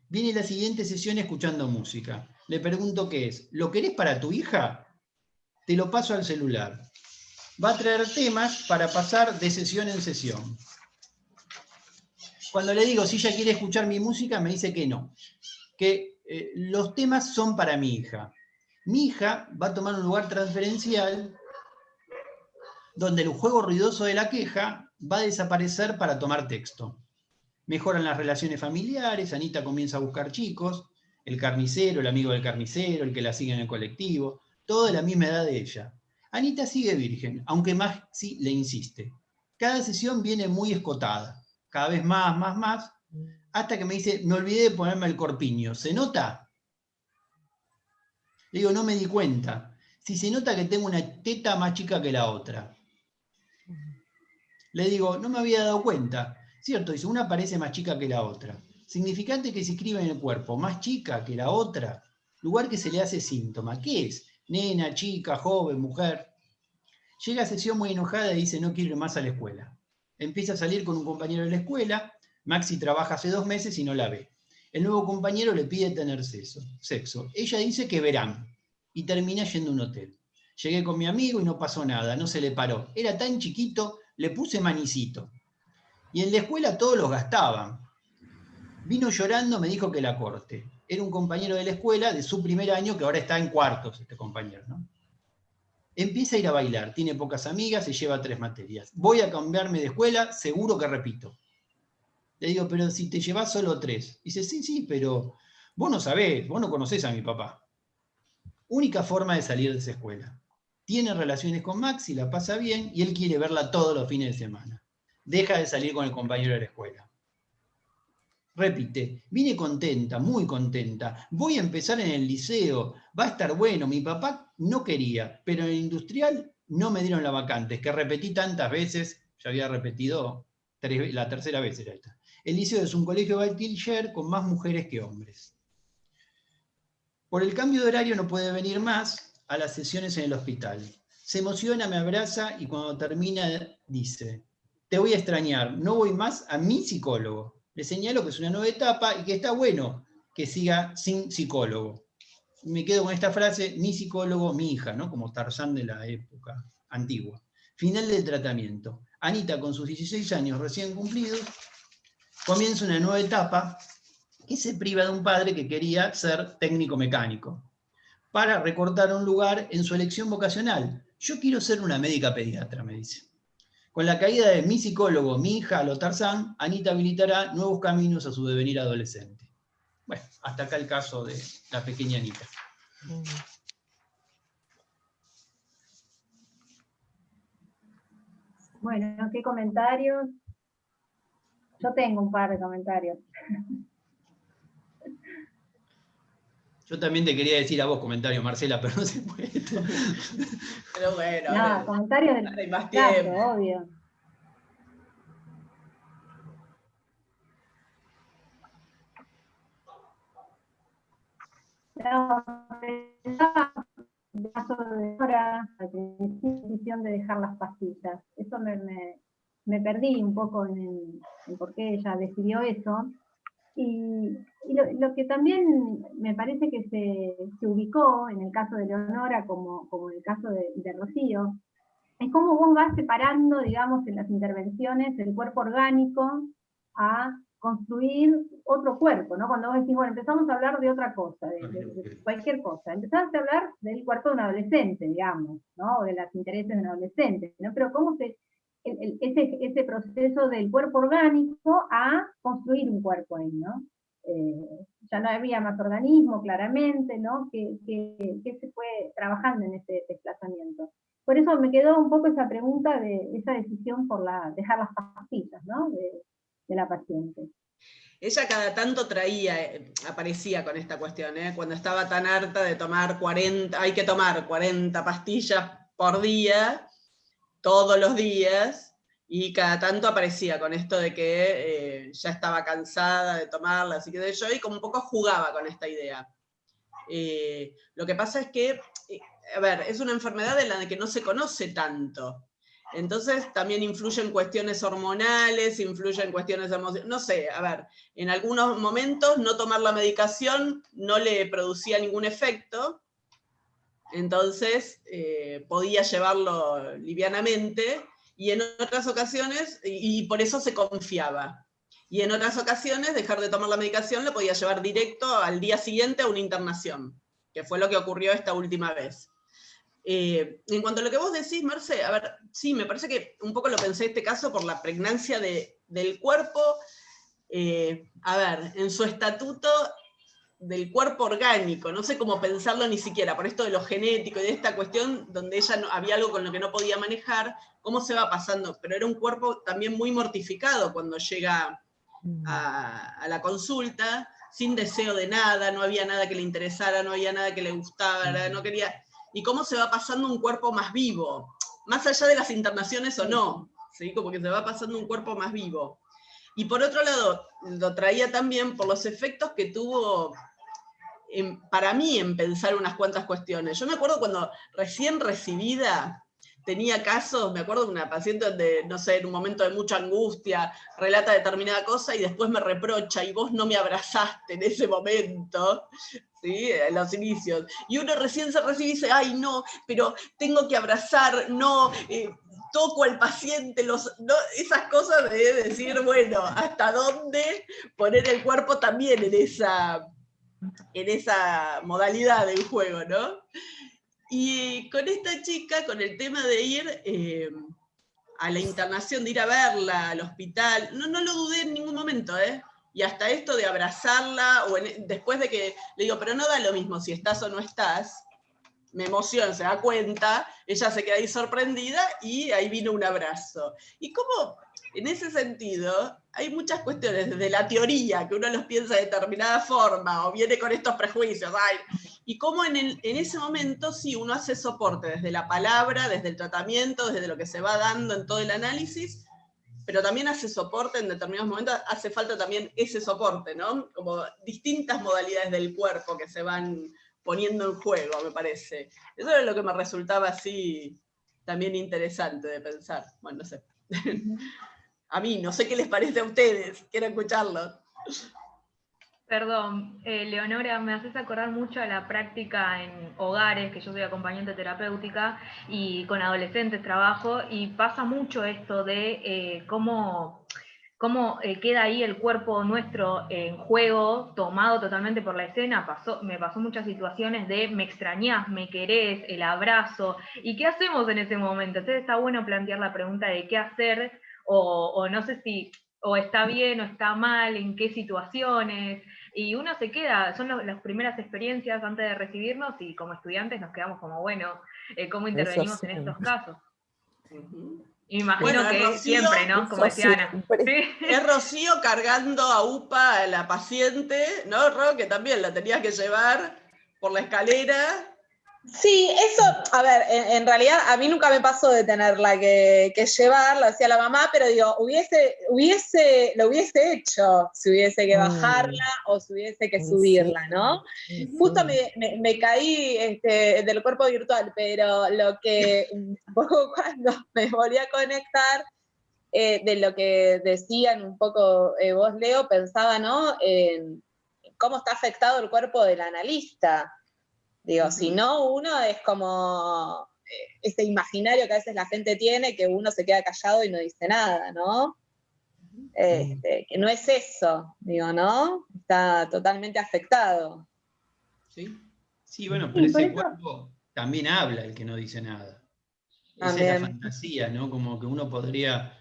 Viene la siguiente sesión escuchando música. Le pregunto qué es. ¿Lo querés para tu hija? Te lo paso al celular. Va a traer temas para pasar de sesión en sesión. Cuando le digo si ella quiere escuchar mi música, me dice que no. Que eh, los temas son para mi hija. Mi hija va a tomar un lugar transferencial donde el juego ruidoso de la queja va a desaparecer para tomar texto. Mejoran las relaciones familiares, Anita comienza a buscar chicos, el carnicero, el amigo del carnicero, el que la sigue en el colectivo, todo de la misma edad de ella. Anita sigue virgen, aunque Maxi le insiste. Cada sesión viene muy escotada, cada vez más, más, más, hasta que me dice, me olvidé de ponerme el corpiño. ¿Se nota? Le digo, no me di cuenta. Si se nota que tengo una teta más chica que la otra. Le digo, no me había dado cuenta. Cierto, dice, una parece más chica que la otra. Significante que se escribe en el cuerpo, más chica que la otra. Lugar que se le hace síntoma. ¿Qué es? Nena, chica, joven, mujer. Llega a sesión muy enojada y dice, no quiero ir más a la escuela. Empieza a salir con un compañero de la escuela. Maxi trabaja hace dos meses y no la ve. El nuevo compañero le pide tener sexo. Ella dice que verán y termina yendo a un hotel. Llegué con mi amigo y no pasó nada, no se le paró. Era tan chiquito, le puse manicito. Y en la escuela todos los gastaban. Vino llorando, me dijo que la corte. Era un compañero de la escuela de su primer año, que ahora está en cuartos, este compañero. Empieza a ir a bailar, tiene pocas amigas, se lleva tres materias. Voy a cambiarme de escuela, seguro que repito. Le digo, pero si te llevas solo tres. Dice, sí, sí, pero vos no sabés, vos no conocés a mi papá. Única forma de salir de esa escuela. Tiene relaciones con Maxi, la pasa bien, y él quiere verla todos los fines de semana. Deja de salir con el compañero de la escuela. Repite, vine contenta, muy contenta, voy a empezar en el liceo, va a estar bueno, mi papá no quería, pero en el industrial no me dieron la vacante, es que repetí tantas veces, ya había repetido la tercera vez era esta. El liceo es un colegio bachiller con más mujeres que hombres. Por el cambio de horario no puede venir más a las sesiones en el hospital. Se emociona, me abraza y cuando termina dice, te voy a extrañar, no voy más a mi psicólogo le señalo que es una nueva etapa y que está bueno que siga sin psicólogo. Me quedo con esta frase, mi psicólogo, mi hija, ¿no? como Tarzán de la época antigua. Final del tratamiento. Anita, con sus 16 años recién cumplidos, comienza una nueva etapa que se priva de un padre que quería ser técnico mecánico, para recortar un lugar en su elección vocacional. Yo quiero ser una médica pediatra, me dice. Con la caída de mi psicólogo, mi hija Lotarzán, Anita habilitará nuevos caminos a su devenir adolescente. Bueno, hasta acá el caso de la pequeña Anita. Bueno, ¿qué comentarios? Yo tengo un par de comentarios. Yo también te quería decir a vos comentarios, Marcela, pero no se puede. Pero bueno. No, comentarios del más tiempo. obvio. No, el caso de ahora, la decisión de dejar las pastillas. Eso me, me, perdí un poco en, en por qué ella decidió eso. Y, lo, que también me parece que se, ubicó en el caso de Leonora, como, como en el caso de, Rocío, es cómo vos vas separando, digamos, en las intervenciones el cuerpo orgánico a construir otro cuerpo, ¿no? Cuando vos decís, bueno, empezamos a hablar de otra cosa, de, cualquier cosa, empezaste a hablar del cuerpo de un adolescente, digamos, ¿no? O de los intereses de un adolescente, ¿no? Pero cómo se, ese, ese, proceso del cuerpo orgánico a construir un cuerpo ahí, ¿no? Eh, ya no había más organismo, claramente, ¿no? Que, se fue trabajando en ese desplazamiento. Por eso me quedó un poco esa pregunta de esa decisión por la, dejar las pastillas, ¿no? De, la paciente. Ella cada tanto traía, eh, aparecía con esta cuestión, ¿eh? cuando estaba tan harta de tomar 40, hay que tomar 40 pastillas por día, todos los días y cada tanto aparecía con esto de que eh, ya estaba cansada de tomarla, así que de yo, y como un poco jugaba con esta idea. Eh, lo que pasa es que, eh, a ver, es una enfermedad en la que no se conoce tanto. Entonces también influye en cuestiones hormonales, influye en cuestiones emocionales, no sé, a ver, en algunos momentos no tomar la medicación no le producía ningún efecto, entonces eh, podía llevarlo livianamente, y en otras ocasiones, y, por eso se confiaba. Y en otras ocasiones, dejar de tomar la medicación le podía llevar directo al día siguiente a una internación, que fue lo que ocurrió esta última vez. Eh, en cuanto a lo que vos decís, Marce, a ver, sí, me parece que un poco lo pensé en este caso por la pregnancia del cuerpo. Eh, a ver, en su estatuto del cuerpo orgánico, no sé cómo pensarlo ni siquiera, por esto de lo genético y de esta cuestión donde ella no, había algo con lo que no podía manejar, cómo se va pasando, pero era un cuerpo también muy mortificado cuando llega mm. a, la consulta, sin deseo de nada, no había nada que le interesara, no había nada que le gustara, no quería... Y cómo se va pasando un cuerpo más vivo, más allá de las internaciones o no, ¿sí? como que se va pasando un cuerpo más vivo. Y por otro lado, lo traía también por los efectos que tuvo para mí en pensar unas cuantas cuestiones. Yo me acuerdo cuando recién recibida tenía casos, me acuerdo de una paciente donde, no sé, en un momento de mucha angustia, relata determinada cosa y después me reprocha y vos no me abrazaste en ese momento, ¿sí? en los inicios. Y uno recién se recibe y dice, ay no, pero tengo que abrazar, no, eh, toco al paciente, los, esas cosas de decir, bueno, hasta dónde poner el cuerpo también en esa en esa modalidad del juego, ¿no? Y con esta chica, con el tema de ir eh, a la internación, de ir a verla al hospital, no, no lo dudé en ningún momento, ¿eh? Y hasta esto de abrazarla, o después de que le digo, pero no da lo mismo si estás o no estás, me emociona, se da cuenta, ella se queda ahí sorprendida y ahí vino un abrazo. Y como en ese sentido, hay muchas cuestiones, desde la teoría, que uno los piensa de determinada forma, o viene con estos prejuicios, y cómo en, en ese momento sí uno hace soporte desde la palabra, desde el tratamiento, desde lo que se va dando en todo el análisis, pero también hace soporte en determinados momentos, hace falta también ese soporte, ¿no? Como distintas modalidades del cuerpo que se van poniendo en juego, me parece. Eso es lo que me resultaba así también interesante de pensar. Bueno, no sé. a mí, no sé qué les parece a ustedes, quiero escucharlo. Perdón, eh, Leonora, me haces acordar mucho a la práctica en hogares, que yo soy acompañante terapéutica y con adolescentes trabajo, y pasa mucho esto de eh, cómo cómo eh, queda ahí el cuerpo nuestro en juego, tomado totalmente por la escena, pasó, me pasó muchas situaciones de me extrañás, me querés, el abrazo, ¿y qué hacemos en ese momento? Entonces está bueno plantear la pregunta de qué hacer, o, no sé si o está bien o está mal, en qué situaciones, y uno se queda, son las primeras experiencias antes de recibirnos, y como estudiantes nos quedamos como, bueno, eh, ¿cómo intervenimos en estos casos? Imagino que siempre, ¿no? Como decía Ana. Es Rocío cargando a UPA a la paciente, ¿no, Ro? Que también la tenía que llevar por la escalera Sí, eso, a ver, en, realidad a mí nunca me pasó de tenerla que, que llevar, lo hacía la mamá, pero digo, hubiese, hubiese, lo hubiese hecho si hubiese que mm. bajarla o si hubiese que subirla, ¿no? Justo me, caí este, del cuerpo virtual, pero lo que un poco cuando me volví a conectar, eh, de lo que decían un poco eh, vos, Leo, pensaba, ¿no? En cómo está afectado el cuerpo del analista. Digo, si no, uno es como eh, ese imaginario que a veces la gente tiene, que uno se queda callado y no dice nada, ¿no? Este, que no es eso, digo, ¿no? Está totalmente afectado. Sí, sí bueno, pero ese cuerpo también habla el que no dice nada. Esa es la fantasía, ¿no? Como que uno podría,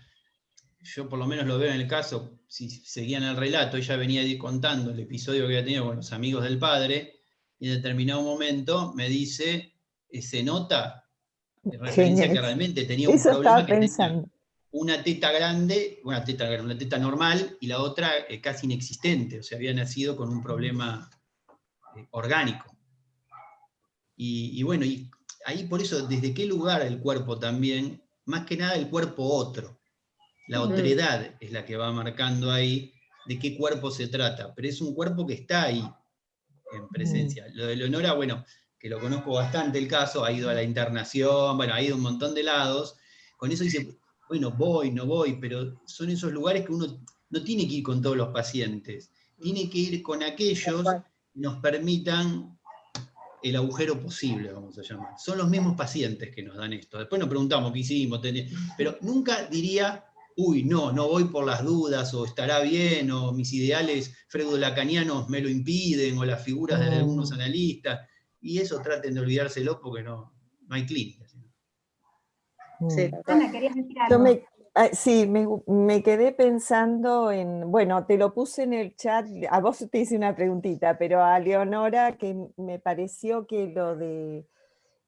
yo por lo menos lo veo en el caso, si seguían el relato, ella venía contando el episodio que había tenido con los amigos del padre, y en determinado momento me dice, eh, se nota, en referencia que realmente tenía un problema que pensando. una teta grande, una teta, una teta normal y la otra eh, casi inexistente, o sea, había nacido con un problema eh, orgánico. Y, bueno, y ahí por eso, desde qué lugar el cuerpo también, más que nada el cuerpo otro, la otredad es la que va marcando ahí de qué cuerpo se trata, pero es un cuerpo que está ahí, en mm. presencia. Lo de Leonora, bueno, que lo conozco bastante el caso, ha ido a la internación, bueno, ha ido a un montón de lados, con eso dice, bueno, voy, no voy, pero son esos lugares que uno no tiene que ir con todos los pacientes, tiene que ir con aquellos que nos permitan el agujero posible, vamos a llamar. Son los mismos pacientes que nos dan esto. Después nos preguntamos qué hicimos, pero nunca diría, uy, no, no voy por las dudas, o estará bien, o mis ideales freudo-lacanianos me lo impiden, o las figuras de algunos analistas, y eso traten de olvidárselo porque no, no hay clínica. Sí, Ana, querías decir algo. Me, sí, me, quedé pensando en, bueno, te lo puse en el chat, a vos te hice una preguntita, pero a Leonora que me pareció que lo de,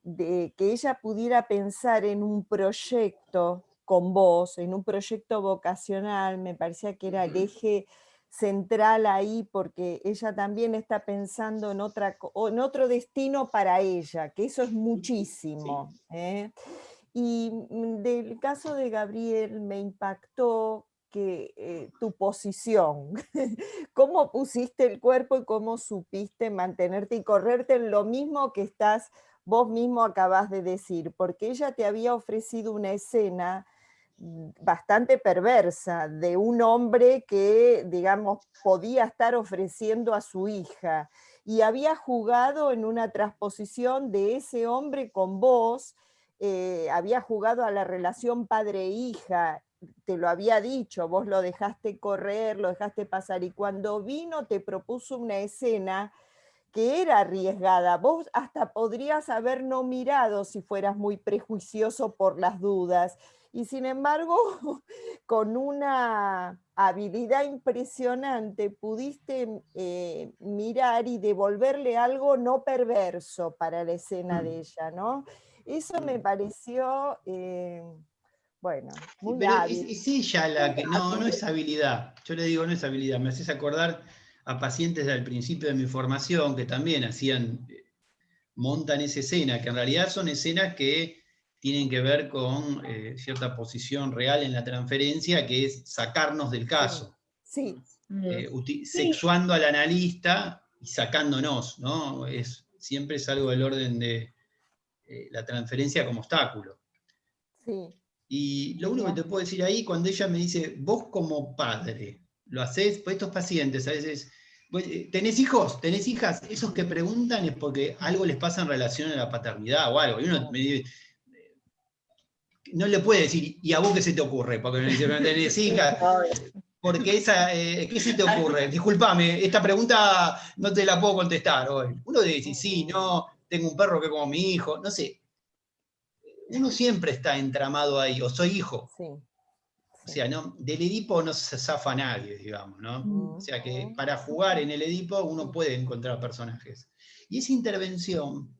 de que ella pudiera pensar en un proyecto con vos en un proyecto vocacional, me parecía que era el eje central ahí porque ella también está pensando en, otra, en otro destino para ella, que eso es muchísimo. ¿eh? Y mm, del caso de Gabriel me impactó que eh, tu posición, cómo pusiste el cuerpo y cómo supiste mantenerte y correrte en lo mismo que estás vos mismo acabas de decir, porque ella te había ofrecido una escena bastante perversa de un hombre que, digamos, podía estar ofreciendo a su hija y había jugado en una transposición de ese hombre con vos, eh, había jugado a la relación padre-hija, te lo había dicho, vos lo dejaste correr, lo dejaste pasar, y cuando vino te propuso una escena que era arriesgada. Vos hasta podrías haber no mirado si fueras muy prejuicioso por las dudas. Y sin embargo, con una habilidad impresionante pudiste eh, mirar y devolverle algo no perverso para la escena de ella, ¿no? Eso me pareció, eh, bueno, muy Pero hábil. es, es ella la que, no, no es habilidad. Yo le digo, no es habilidad. Me haces acordar a pacientes del principio de mi formación que también hacían, eh, montan esa escena, que en realidad son escenas que tienen que ver con eh, cierta posición real en la transferencia, que es sacarnos del caso, Sí, eh, uti- sexuando al analista y sacándonos, ¿no? Es, siempre es algo del orden de eh, la transferencia como obstáculo. sí. Y lo único que te puedo decir ahí, cuando ella me dice, vos como padre, lo haces, pues estos pacientes a veces, ¿tenés hijos? ¿Tenés hijas? Esos que preguntan es porque algo les pasa en relación a la paternidad o algo. Y uno me dice, no le puede decir, ¿y a vos qué se te ocurre? Porque dice, ¿no tenés hijas? Porque esa, eh, ¿qué se te ocurre? Disculpame, esta pregunta no te la puedo contestar hoy. Uno decir, sí, no, tengo un perro que como mi hijo, no sé. Uno siempre está entramado ahí, o soy hijo. sí. O sea, no, del Edipo no se zafa nadie, digamos, ¿no? O sea que para jugar en el Edipo uno puede encontrar personajes. Y esa intervención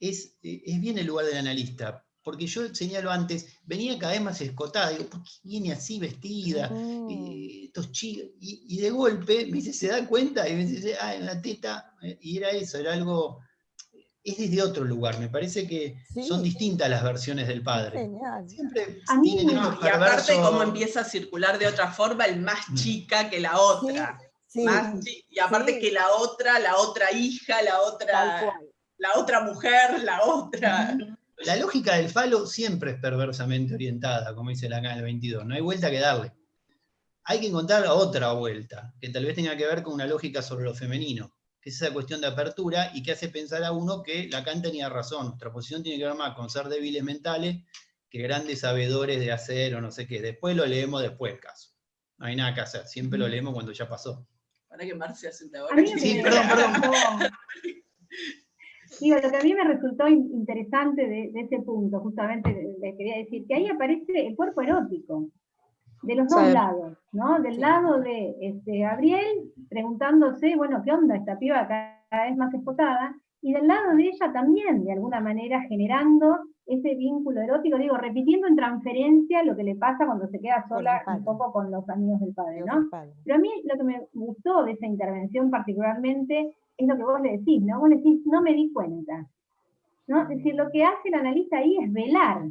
es, es bien el lugar del analista, porque yo señalo antes, venía cada vez más escotada, digo, ¿por qué viene así vestida? Mm. Eh, estos chicos, y, y de golpe me dice, ¿se da cuenta? Y me dice, ah, en la teta, eh, y era eso, era algo, es desde otro lugar, me parece que son distintas las versiones del padre. Genial. Siempre A mí tienen Y aparte cómo empieza a circular de otra forma, el más chica que la otra. Sí, Más chi- y aparte sí. que la otra, la otra hija, la otra, la otra mujer, la otra. La lógica del falo siempre es perversamente orientada, como dice la acá en el 22, no hay vuelta que darle. Hay que encontrar otra vuelta, que tal vez tenga que ver con una lógica sobre lo femenino, que es esa cuestión de apertura y que hace pensar a uno que Lacan tenía razón, nuestra posición tiene que ver más con ser débiles mentales que grandes sabedores de hacer o no sé qué. Después lo leemos después el caso. No hay nada que hacer, siempre lo leemos cuando ya pasó. Para que Marcia lo Sí, perdón, perdón. Digo, lo que a mí me resultó in- interesante de, de ese punto, justamente le- le quería decir, que ahí aparece el cuerpo erótico, de los dos Sí. lados, ¿no? Del lado de este, Gabriel preguntándose, bueno, ¿qué onda esta piba cada vez más espotada? Y del lado de ella también, de alguna manera, generando ese vínculo erótico, digo, repitiendo en transferencia lo que le pasa cuando se queda sola un poco con los amigos del padre, ¿no? Pero a mí lo que me gustó de esa intervención particularmente es lo que vos le decís, ¿no? Vos le decís, no me di cuenta. ¿no? Es decir, lo que hace el analista ahí es velar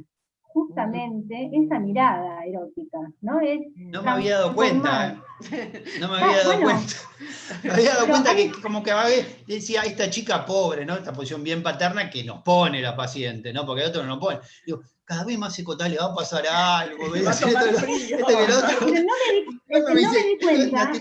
justamente esa mirada erótica, ¿no? Es No me había dado cuenta, ¿eh? No me había dado bueno. cuenta. Me había dado cuenta hay- que como que a veces decía, esta chica pobre, ¿no? Esta posición bien paterna que nos pone la paciente, ¿no? Porque el otro no nos pone. Digo, cada vez más psicotal le va a pasar algo. Va a tomar Esto- frío. esto que lo otro- Pero no me di, no me di cuenta,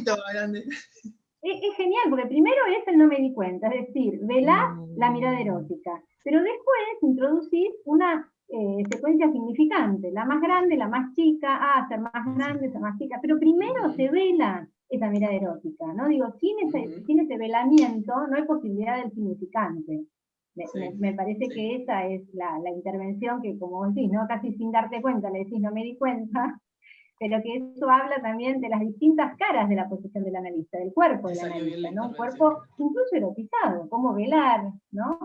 Es, es genial, porque primero es el no me di cuenta, es decir, velás Mm. la mirada erótica, pero después introducís una eh, secuencia significante, la más grande, la más chica, ah, ser más grande, ser más chica, pero primero se vela esa mirada erótica, ¿no? Digo, sin ese, Ujú. sin ese velamiento no hay posibilidad del significante. Me, Sí, me- me parece sí. que esa es la, la intervención que, como vos decís, ¿no? casi sin darte cuenta, le decís no me di cuenta, pero que eso habla también de las distintas caras de la posición del analista, del cuerpo del analista, ¿no? Un cuerpo incluso erotizado, cómo velar, ¿no?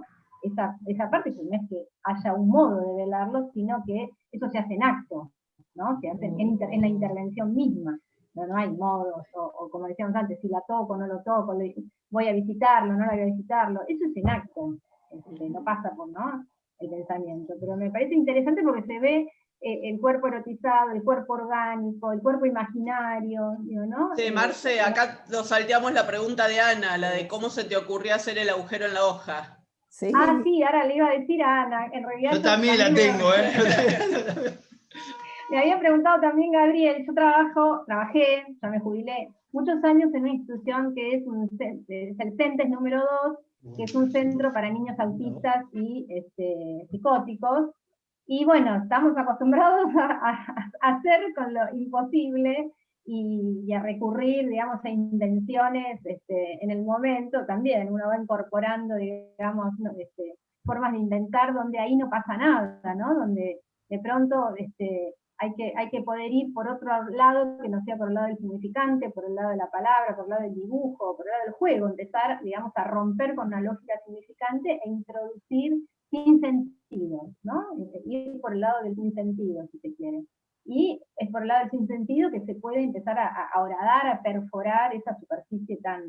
Esa, esa parte que no es que haya un modo de velarlo, sino que eso se hace en acto, ¿no? Se hace en, inter- en la intervención misma. No, no hay modos, o, o como decíamos antes, si la toco, no lo toco, le- voy a visitarlo, no la voy a visitarlo, eso es en acto, este, no pasa por ¿no? el pensamiento, pero me parece interesante porque se ve el cuerpo erotizado, el cuerpo orgánico, el cuerpo imaginario, ¿no? Sí, Eh, Marce, acá nos salteamos la pregunta de Ana, la de cómo se te ocurrió hacer el agujero en la hoja. Sí. Ah, sí, ahora le iba a decir a Ana, en realidad... Yo también la me- tengo, ¿eh? Me había preguntado también Gabriel, yo trabajo, trabajé, ya me jubilé, muchos años en una institución que es, un, es el CENTES número 2, que es un centro para niños autistas y este, psicóticos. Y bueno, estamos acostumbrados a, hacer con lo imposible y, a recurrir, digamos, a invenciones este, en el momento también, uno va incorporando, digamos, este, formas de inventar donde ahí no pasa nada, ¿no? Donde de pronto este, hay, que, hay que poder ir por otro lado, que no sea por el lado del significante, por el lado de la palabra, por el lado del dibujo, por el lado del juego, empezar, digamos, a romper con una lógica significante e introducir sin sentido, ¿no? Ir por el lado del sin sentido, si se quiere. Y es por el lado del sin sentido que se puede empezar a, a horadar, a perforar esa superficie tan,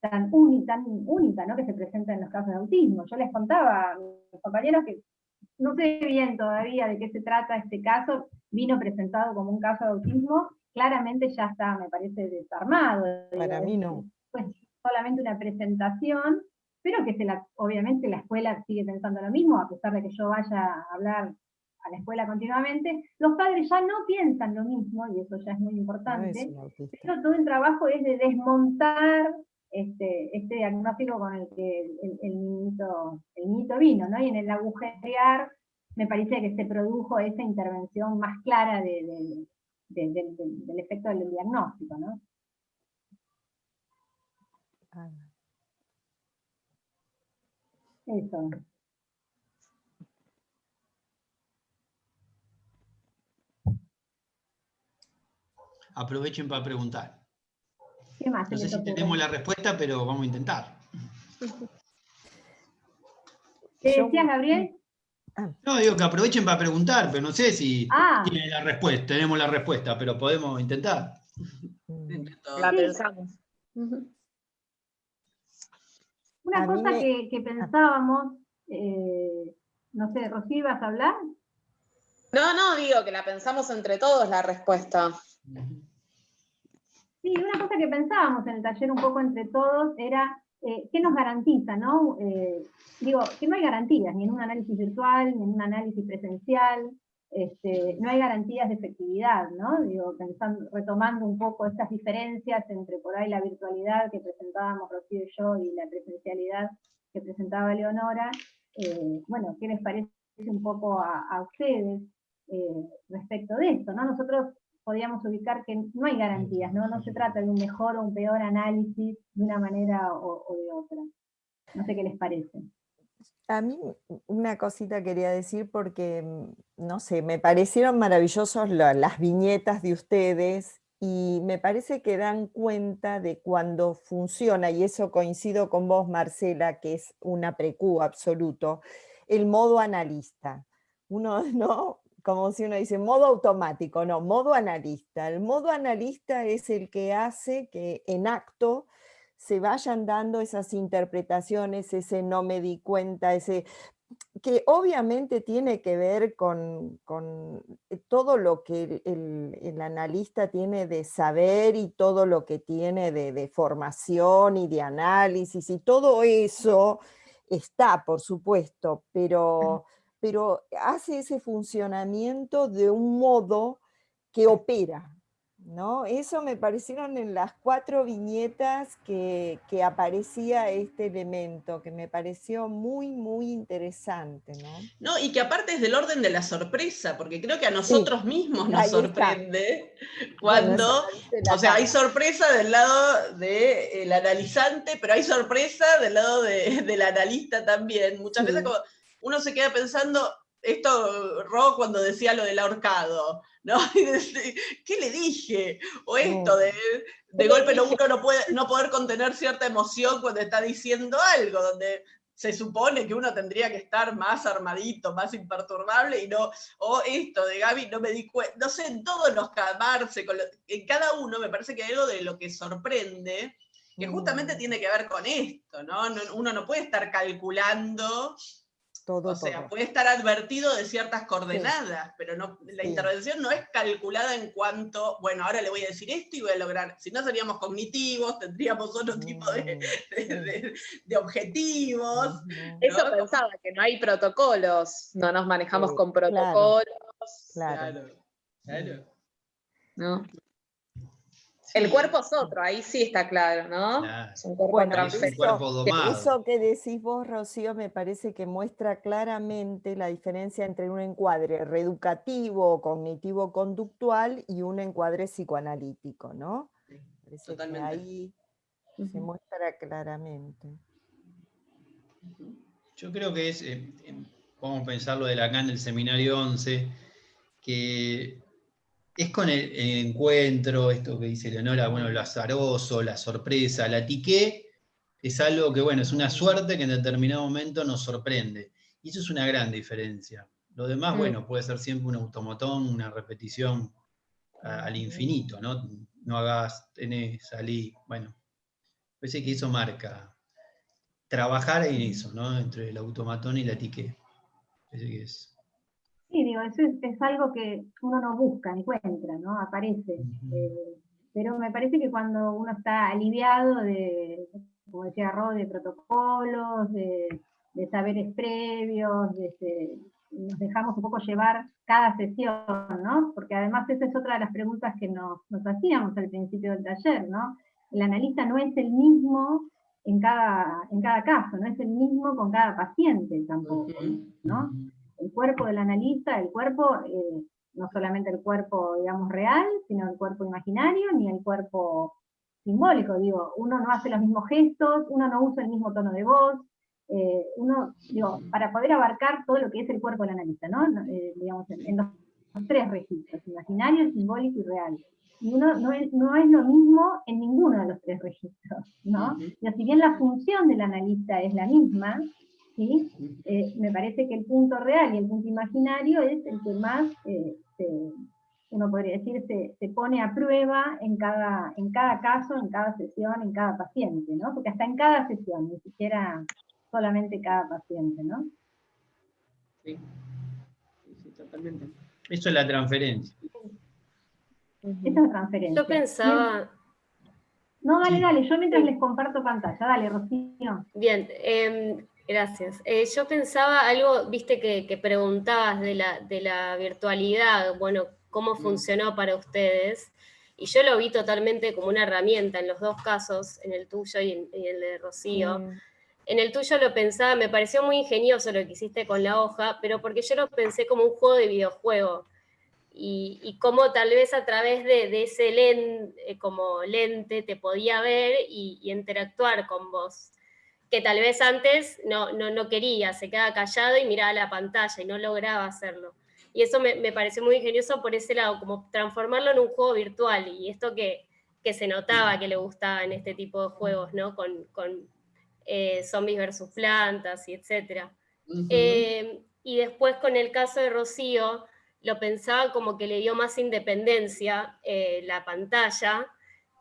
tan, única, tan única ¿no? que se presenta en los casos de autismo. Yo les contaba a mis compañeros que no sé bien todavía de qué se trata este caso, vino presentado como un caso de autismo, claramente ya está, me parece, desarmado. Para mí no. Pues solamente una presentación, pero que se la, obviamente la escuela sigue pensando lo mismo, a pesar de que yo vaya a hablar a la escuela continuamente, los padres ya no piensan lo mismo, y eso ya es muy No importante, es pero todo el trabajo es de desmontar este, este diagnóstico con el que el, el niñito vino, ¿no? Y en el agujerear me parece que se produjo esa intervención más clara de- de- de- de- de- del efecto del diagnóstico, ¿no? Ah, Eso. Aprovechen para preguntar. ¿Qué más? No sé si tenemos la respuesta, pero vamos a intentar. ¿Qué Yo- decías, Gabriel? No, digo que aprovechen para preguntar, pero no sé si Ah. tienen la respuesta, tenemos la respuesta, pero podemos intentar. La pensamos. Una A cosa me- que, que pensábamos, eh, no sé, Rocío, ¿vas a hablar? No, no, digo que la pensamos entre todos la respuesta. Sí, una cosa que pensábamos en el taller un poco entre todos era eh, qué nos garantiza, ¿no? Eh, digo, que no hay garantías, ni en un análisis virtual, ni en un análisis presencial, este, no hay garantías de efectividad, ¿no? Digo, retomando un poco estas diferencias entre por ahí la virtualidad que presentábamos Rocío y yo y la presencialidad que presentaba Leonora, eh, bueno, ¿qué les parece un poco a, a ustedes eh, respecto de esto, ¿no? Nosotros podríamos ubicar que no hay garantías, ¿no? No se trata de un mejor o un peor análisis de una manera o, o de otra. No sé qué les parece. A mí una cosita quería decir porque, mm, no sé, me parecieron maravillosos la- las viñetas de ustedes y me parece que dan cuenta de cuando funciona, y eso coincido con vos, Marcela, que es una precú absoluto, el modo analista. Uno, ¿no? Como si uno dice modo automático, no, modo analista. El modo analista es el que hace que en acto se vayan dando esas interpretaciones, ese no me di cuenta, ese que obviamente tiene que ver con, con, eh, todo lo que el, el- el analista tiene de saber y todo lo que tiene de, de formación y de análisis y todo eso está, por supuesto, pero, pero hace ese funcionamiento de un modo que opera, ¿no? Eso me parecieron en las cuatro viñetas que, que aparecía este elemento, que me pareció muy, muy interesante, ¿no? No, y que aparte es del orden de la sorpresa, porque creo que a nosotros mismos nos está. sorprende Bueno, cuando, o sea, hay sorpresa del lado del analizante, pero hay sorpresa del lado de- del analista también. Muchas veces como uno se queda pensando, esto, Ro, cuando decía lo del ahorcado, ¿no? ¿Qué le dije? O esto de, de golpe no, uno no puede no poder contener cierta emoción cuando está diciendo algo, donde se supone que uno tendría que estar más armadito, más imperturbable, y no, o esto de Gaby, no me di cuenta, no sé, en todos los con lo- en cada uno me parece que hay algo de lo que sorprende, que justamente Mm, tiene que ver con esto, ¿no? No- Uno no puede estar calculando, todo, o sea, todo. puede estar advertido de ciertas coordenadas, pero no, la Sí. intervención no es calculada en cuanto, bueno, ahora le voy a decir esto y voy a lograr, si no seríamos cognitivos, tendríamos otro tipo de, Mm, de- de- de objetivos. Eso ¿no? pensaba, que no hay protocolos, no nos manejamos Sí, con claro. protocolos, Claro. Claro, claro. ¿no? El cuerpo es otro, ahí sí está claro, ¿no? Es un cuerpo Bueno, un cuerpo domado. Eso que decís vos, Rocío, me parece que muestra claramente la diferencia entre un encuadre reeducativo o cognitivo-conductual y un encuadre psicoanalítico, ¿no? Parece que totalmente. ahí se muestra claramente. Yo creo que es, eh, eh, podemos pensar lo de Lacan del seminario 11, que es con el, el encuentro, esto que dice Leonora, bueno, lo azaroso, la sorpresa, la tiqué, es algo que, bueno, es una suerte que en determinado momento nos sorprende. Y eso es una gran diferencia. Lo demás, Mm. bueno, puede ser siempre un automatón, una repetición a- al infinito, ¿no? No hagas, tenés, salí, bueno. Parece que eso marca trabajar en eso, ¿no? Entre el automatón y la tique. Parece que es. Sí, digo, eso es, es algo que uno no busca, encuentra, ¿no? Aparece. Eh, pero me parece que cuando uno está aliviado de, como decía Rod, de protocolos, de, de saberes previos, de, este, nos dejamos un poco llevar cada sesión, ¿no? Porque además esa es otra de las preguntas que nos, nos hacíamos al principio del taller, ¿no? El analista no es el mismo en cada, en cada caso, no es el mismo con cada paciente tampoco. ¿no? El cuerpo del analista, el cuerpo, eh, no solamente el cuerpo, digamos, real, sino el cuerpo imaginario, ni el cuerpo simbólico, digo, uno no hace los mismos gestos, uno no usa el mismo tono de voz, eh, uno, digo, para poder abarcar todo lo que es el cuerpo del analista, ¿no? Eh, digamos, en, en los, los tres registros, imaginario, simbólico y real. Y uno no es, no es lo mismo en ninguno de los tres registros, ¿no? Y si bien la función del analista es la misma, ¿sí? Eh, me parece que el punto real y el punto imaginario es el que más, eh, se- uno podría decir, se, se pone a prueba en cada, en cada caso, en cada sesión, en cada paciente, ¿no? Porque hasta en cada sesión, ni siquiera solamente cada paciente, ¿no? Sí. Sí, sí, totalmente. Eso es la transferencia. Esa es la transferencia. Yo pensaba, No, dale, Sí. dale, yo mientras les comparto pantalla, dale, Rocío. bien, em, gracias. Eh, yo pensaba algo, viste que, que preguntabas de la, de la virtualidad, bueno, cómo Mm. funcionó para ustedes. Y yo lo vi totalmente como una herramienta en los dos casos, en el tuyo y en, y el de Rocío. Mm, En el tuyo lo pensaba, me pareció muy ingenioso lo que hiciste con la hoja, pero porque yo lo pensé como un juego de videojuego. Y, y cómo tal vez a través de, de ese len- eh, como lente te podía ver y, y interactuar con vos. Que tal vez antes no, no, no quería, se quedaba callado y miraba la pantalla y no lograba hacerlo. Y eso me, me pareció muy ingenioso por ese lado, como transformarlo en un juego virtual. Y esto que, que se notaba que le gustaba en este tipo de juegos, ¿no? Con, con eh, zombies versus plantas y etcétera. Eh, y después con el caso de Rocío, lo pensaba como que le dio más independencia eh, la pantalla,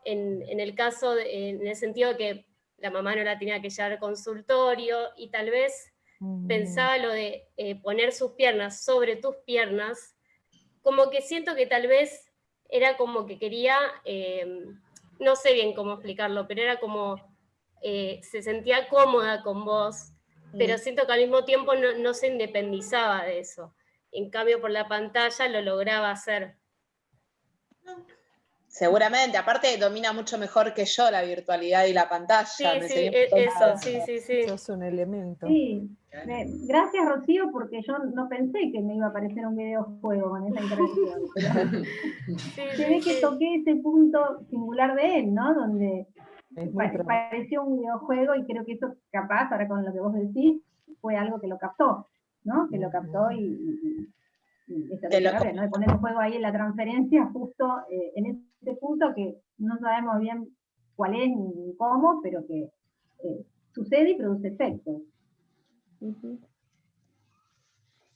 en, en el caso, de- en el sentido de que la mamá no la tenía que llevar al consultorio y tal vez mm, pensaba lo de eh, poner sus piernas sobre tus piernas, como que siento que tal vez era como que quería, eh, no sé bien cómo explicarlo, pero era como, eh, se sentía cómoda con vos, pero siento que al mismo tiempo no, no se independizaba de eso. En cambio, por la pantalla lo lograba hacer. Seguramente, aparte domina mucho mejor que yo la virtualidad y la pantalla. Sí, me sí, e- eso, sí, sí, sí. Eso es un elemento. Sí, me- gracias Rocío, porque yo no pensé que me iba a aparecer un videojuego con esa pero Sí, se sí, ve que toqué ese punto singular de él, ¿no? Donde pareció un videojuego y creo que eso capaz, ahora con lo que vos decís, fue algo que lo captó, ¿no? Que lo captó y, y- y lo Gabriel, ¿no? De poner en juego ahí en la transferencia justo eh, en ese punto que no sabemos bien cuál es ni cómo, pero que eh, sucede y produce efectos.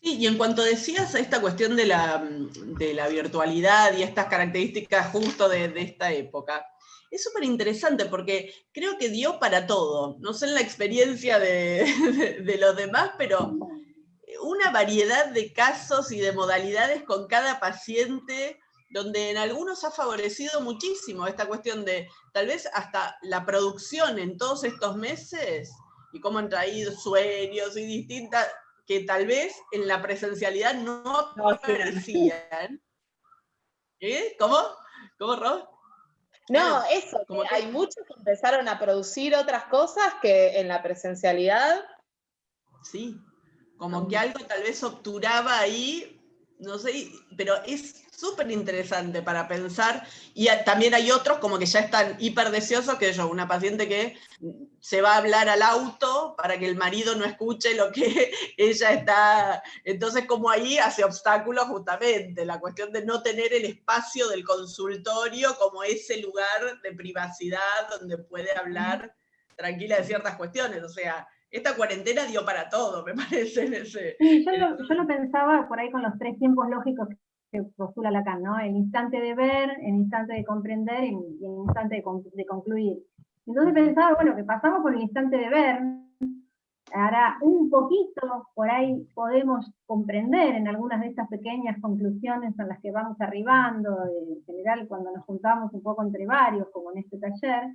Sí, y en cuanto decías a esta cuestión de la, de la virtualidad y estas características justo de, de esta época, es súper interesante porque creo que dio para todo. No sé en la experiencia de, de- de los demás, pero una variedad de casos y de modalidades con cada paciente, donde en algunos ha favorecido muchísimo esta cuestión de tal vez hasta la producción en todos estos meses y cómo han traído sueños y distintas que tal vez en la presencialidad no aparecían. ¿Eh? ¿Cómo? ¿Cómo, Rob? No, eso, Como que hay muchos que empezaron a producir otras cosas que en la presencialidad. Sí, como que algo tal vez obturaba ahí, no sé, pero es súper interesante para pensar. Y también hay otros como que ya están hiper deseosos, que yo, una paciente que se va a hablar al auto para que el marido no escuche lo que ella está. Entonces, como ahí hace obstáculos justamente, la cuestión de no tener el espacio del consultorio como ese lugar de privacidad donde puede hablar tranquila de ciertas cuestiones. O sea, esta cuarentena dio para todo, me parece, en ese. Sí, yo lo, yo lo pensaba por ahí con los tres tiempos lógicos que postula Lacan, ¿no? El instante de ver, el instante de comprender y el instante de, de concluir. Entonces pensaba, bueno, que pasamos por el instante de ver, ahora un poquito por ahí podemos comprender en algunas de estas pequeñas conclusiones en las que vamos arribando, en general cuando nos juntamos un poco entre varios, como en este taller,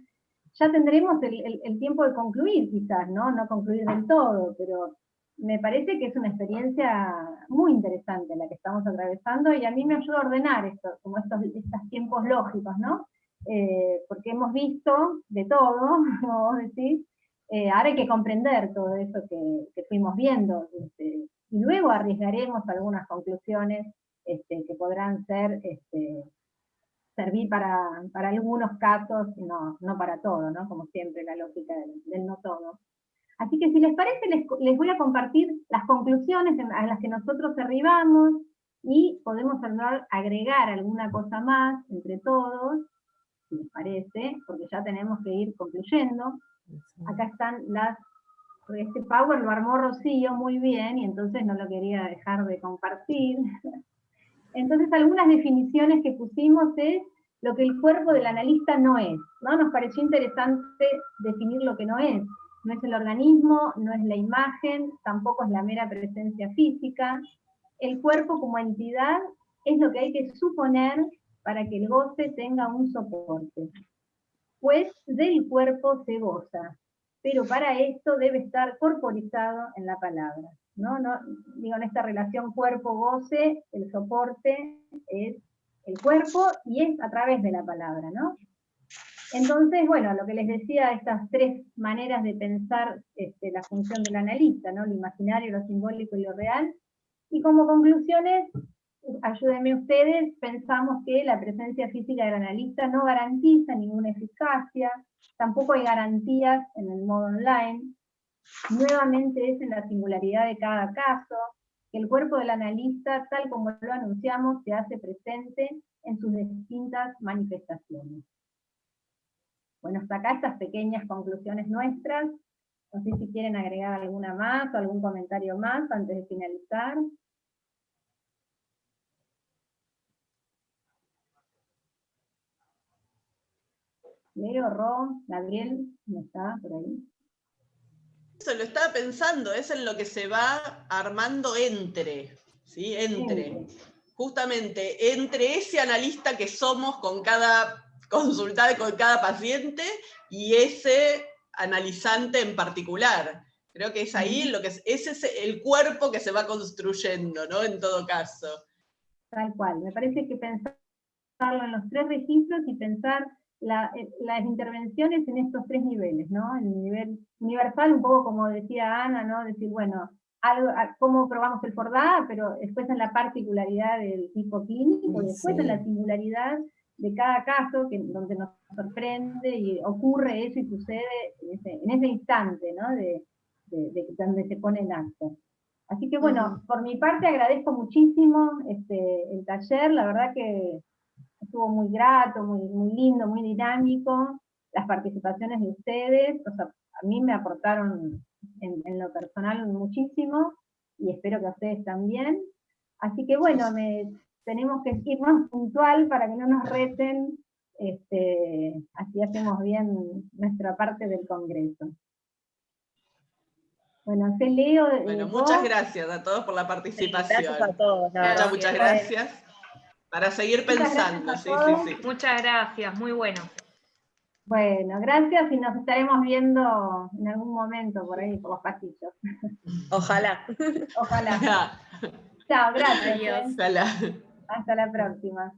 ya tendremos el, el- el tiempo de concluir quizás, ¿no? No concluir del todo, pero me parece que es una experiencia muy interesante la que estamos atravesando y a mí me ayuda a ordenar esto, como estos, estos tiempos lógicos, ¿no? Eh, porque hemos visto de todo, como vos decís, eh, ahora hay que comprender todo eso que, que fuimos viendo, este, y luego arriesgaremos algunas conclusiones este, que podrán ser, este, servir para, para algunos casos, no, no para todo, ¿no? Como siempre la lógica del, del no todo. Así que si les parece, les, les voy a compartir las conclusiones en- a las que nosotros arribamos y podemos agregar alguna cosa más entre todos, si les parece, porque ya tenemos que ir concluyendo. Acá están las, este Power lo armó Rocío muy bien y entonces no lo quería dejar de compartir. Entonces algunas definiciones que pusimos es lo que el cuerpo del analista no es. ¿no? Nos pareció interesante definir lo que no es. No es el organismo, no es la imagen, tampoco es la mera presencia física. El cuerpo como entidad es lo que hay que suponer para que el goce tenga un soporte. Pues del cuerpo se goza, pero para esto debe estar corporizado en la palabra. ¿no? No, digo, en esta relación cuerpo-goce, el soporte es el cuerpo y es a través de la palabra, ¿no? Entonces, bueno, lo que les decía, estas tres maneras de pensar este, la función del analista, ¿no? Lo imaginario, lo simbólico y lo real. Y como conclusiones, ayúdenme ustedes, pensamos que la presencia física del analista no garantiza ninguna eficacia, tampoco hay garantías en el modo online, nuevamente es en la singularidad de cada caso, que el cuerpo del analista, tal como lo anunciamos, se hace presente en sus distintas manifestaciones. Bueno, hasta acá estas pequeñas conclusiones nuestras. No sé si quieren agregar alguna más o algún comentario más antes de finalizar. Leo, Ro, Gabriel, ¿no está por ahí? Eso lo estaba pensando, es en lo que se va armando entre, ¿sí? Entre. Entre. Justamente, entre ese analista que somos con cada consultante, con cada paciente, y ese analizante en particular. Creo que es ahí lo que es, ese es el cuerpo que se va construyendo, ¿no? En todo caso. Tal cual. Me parece que pensarlo en los tres registros y pensar la- eh, las intervenciones en estos tres niveles, ¿no? El nivel universal, un poco como decía Ana, ¿no? Decir, bueno, algo, a- cómo probamos el FORDA, pero después en la particularidad del tipo clínico, y después en la singularidad de cada caso, que, donde nos sorprende y ocurre eso y sucede en ese, en ese instante, ¿no? De, de- de donde se pone en acto. Así que bueno, por mi parte agradezco muchísimo este, el taller, la verdad que estuvo muy grato, muy, muy lindo, muy dinámico, las participaciones de ustedes, o sea, a mí me aportaron en, en lo personal muchísimo, y espero que a ustedes también. Así que bueno, me, tenemos que ir más puntual para que no nos reten, este, así hacemos bien nuestra parte del congreso. Bueno, sé Leo. eh, Bueno, vos. muchas gracias a todos por la participación. Gracias a todos. Muchas, verdad. muchas gracias. Para seguir pensando, sí, sí, sí. Muchas gracias, muy bueno. Bueno, gracias y nos estaremos viendo en algún momento por ahí, por los pasillos. Ojalá. Ojalá. Chao, gracias. Adiós. ¿eh? Ojalá. Hasta la próxima.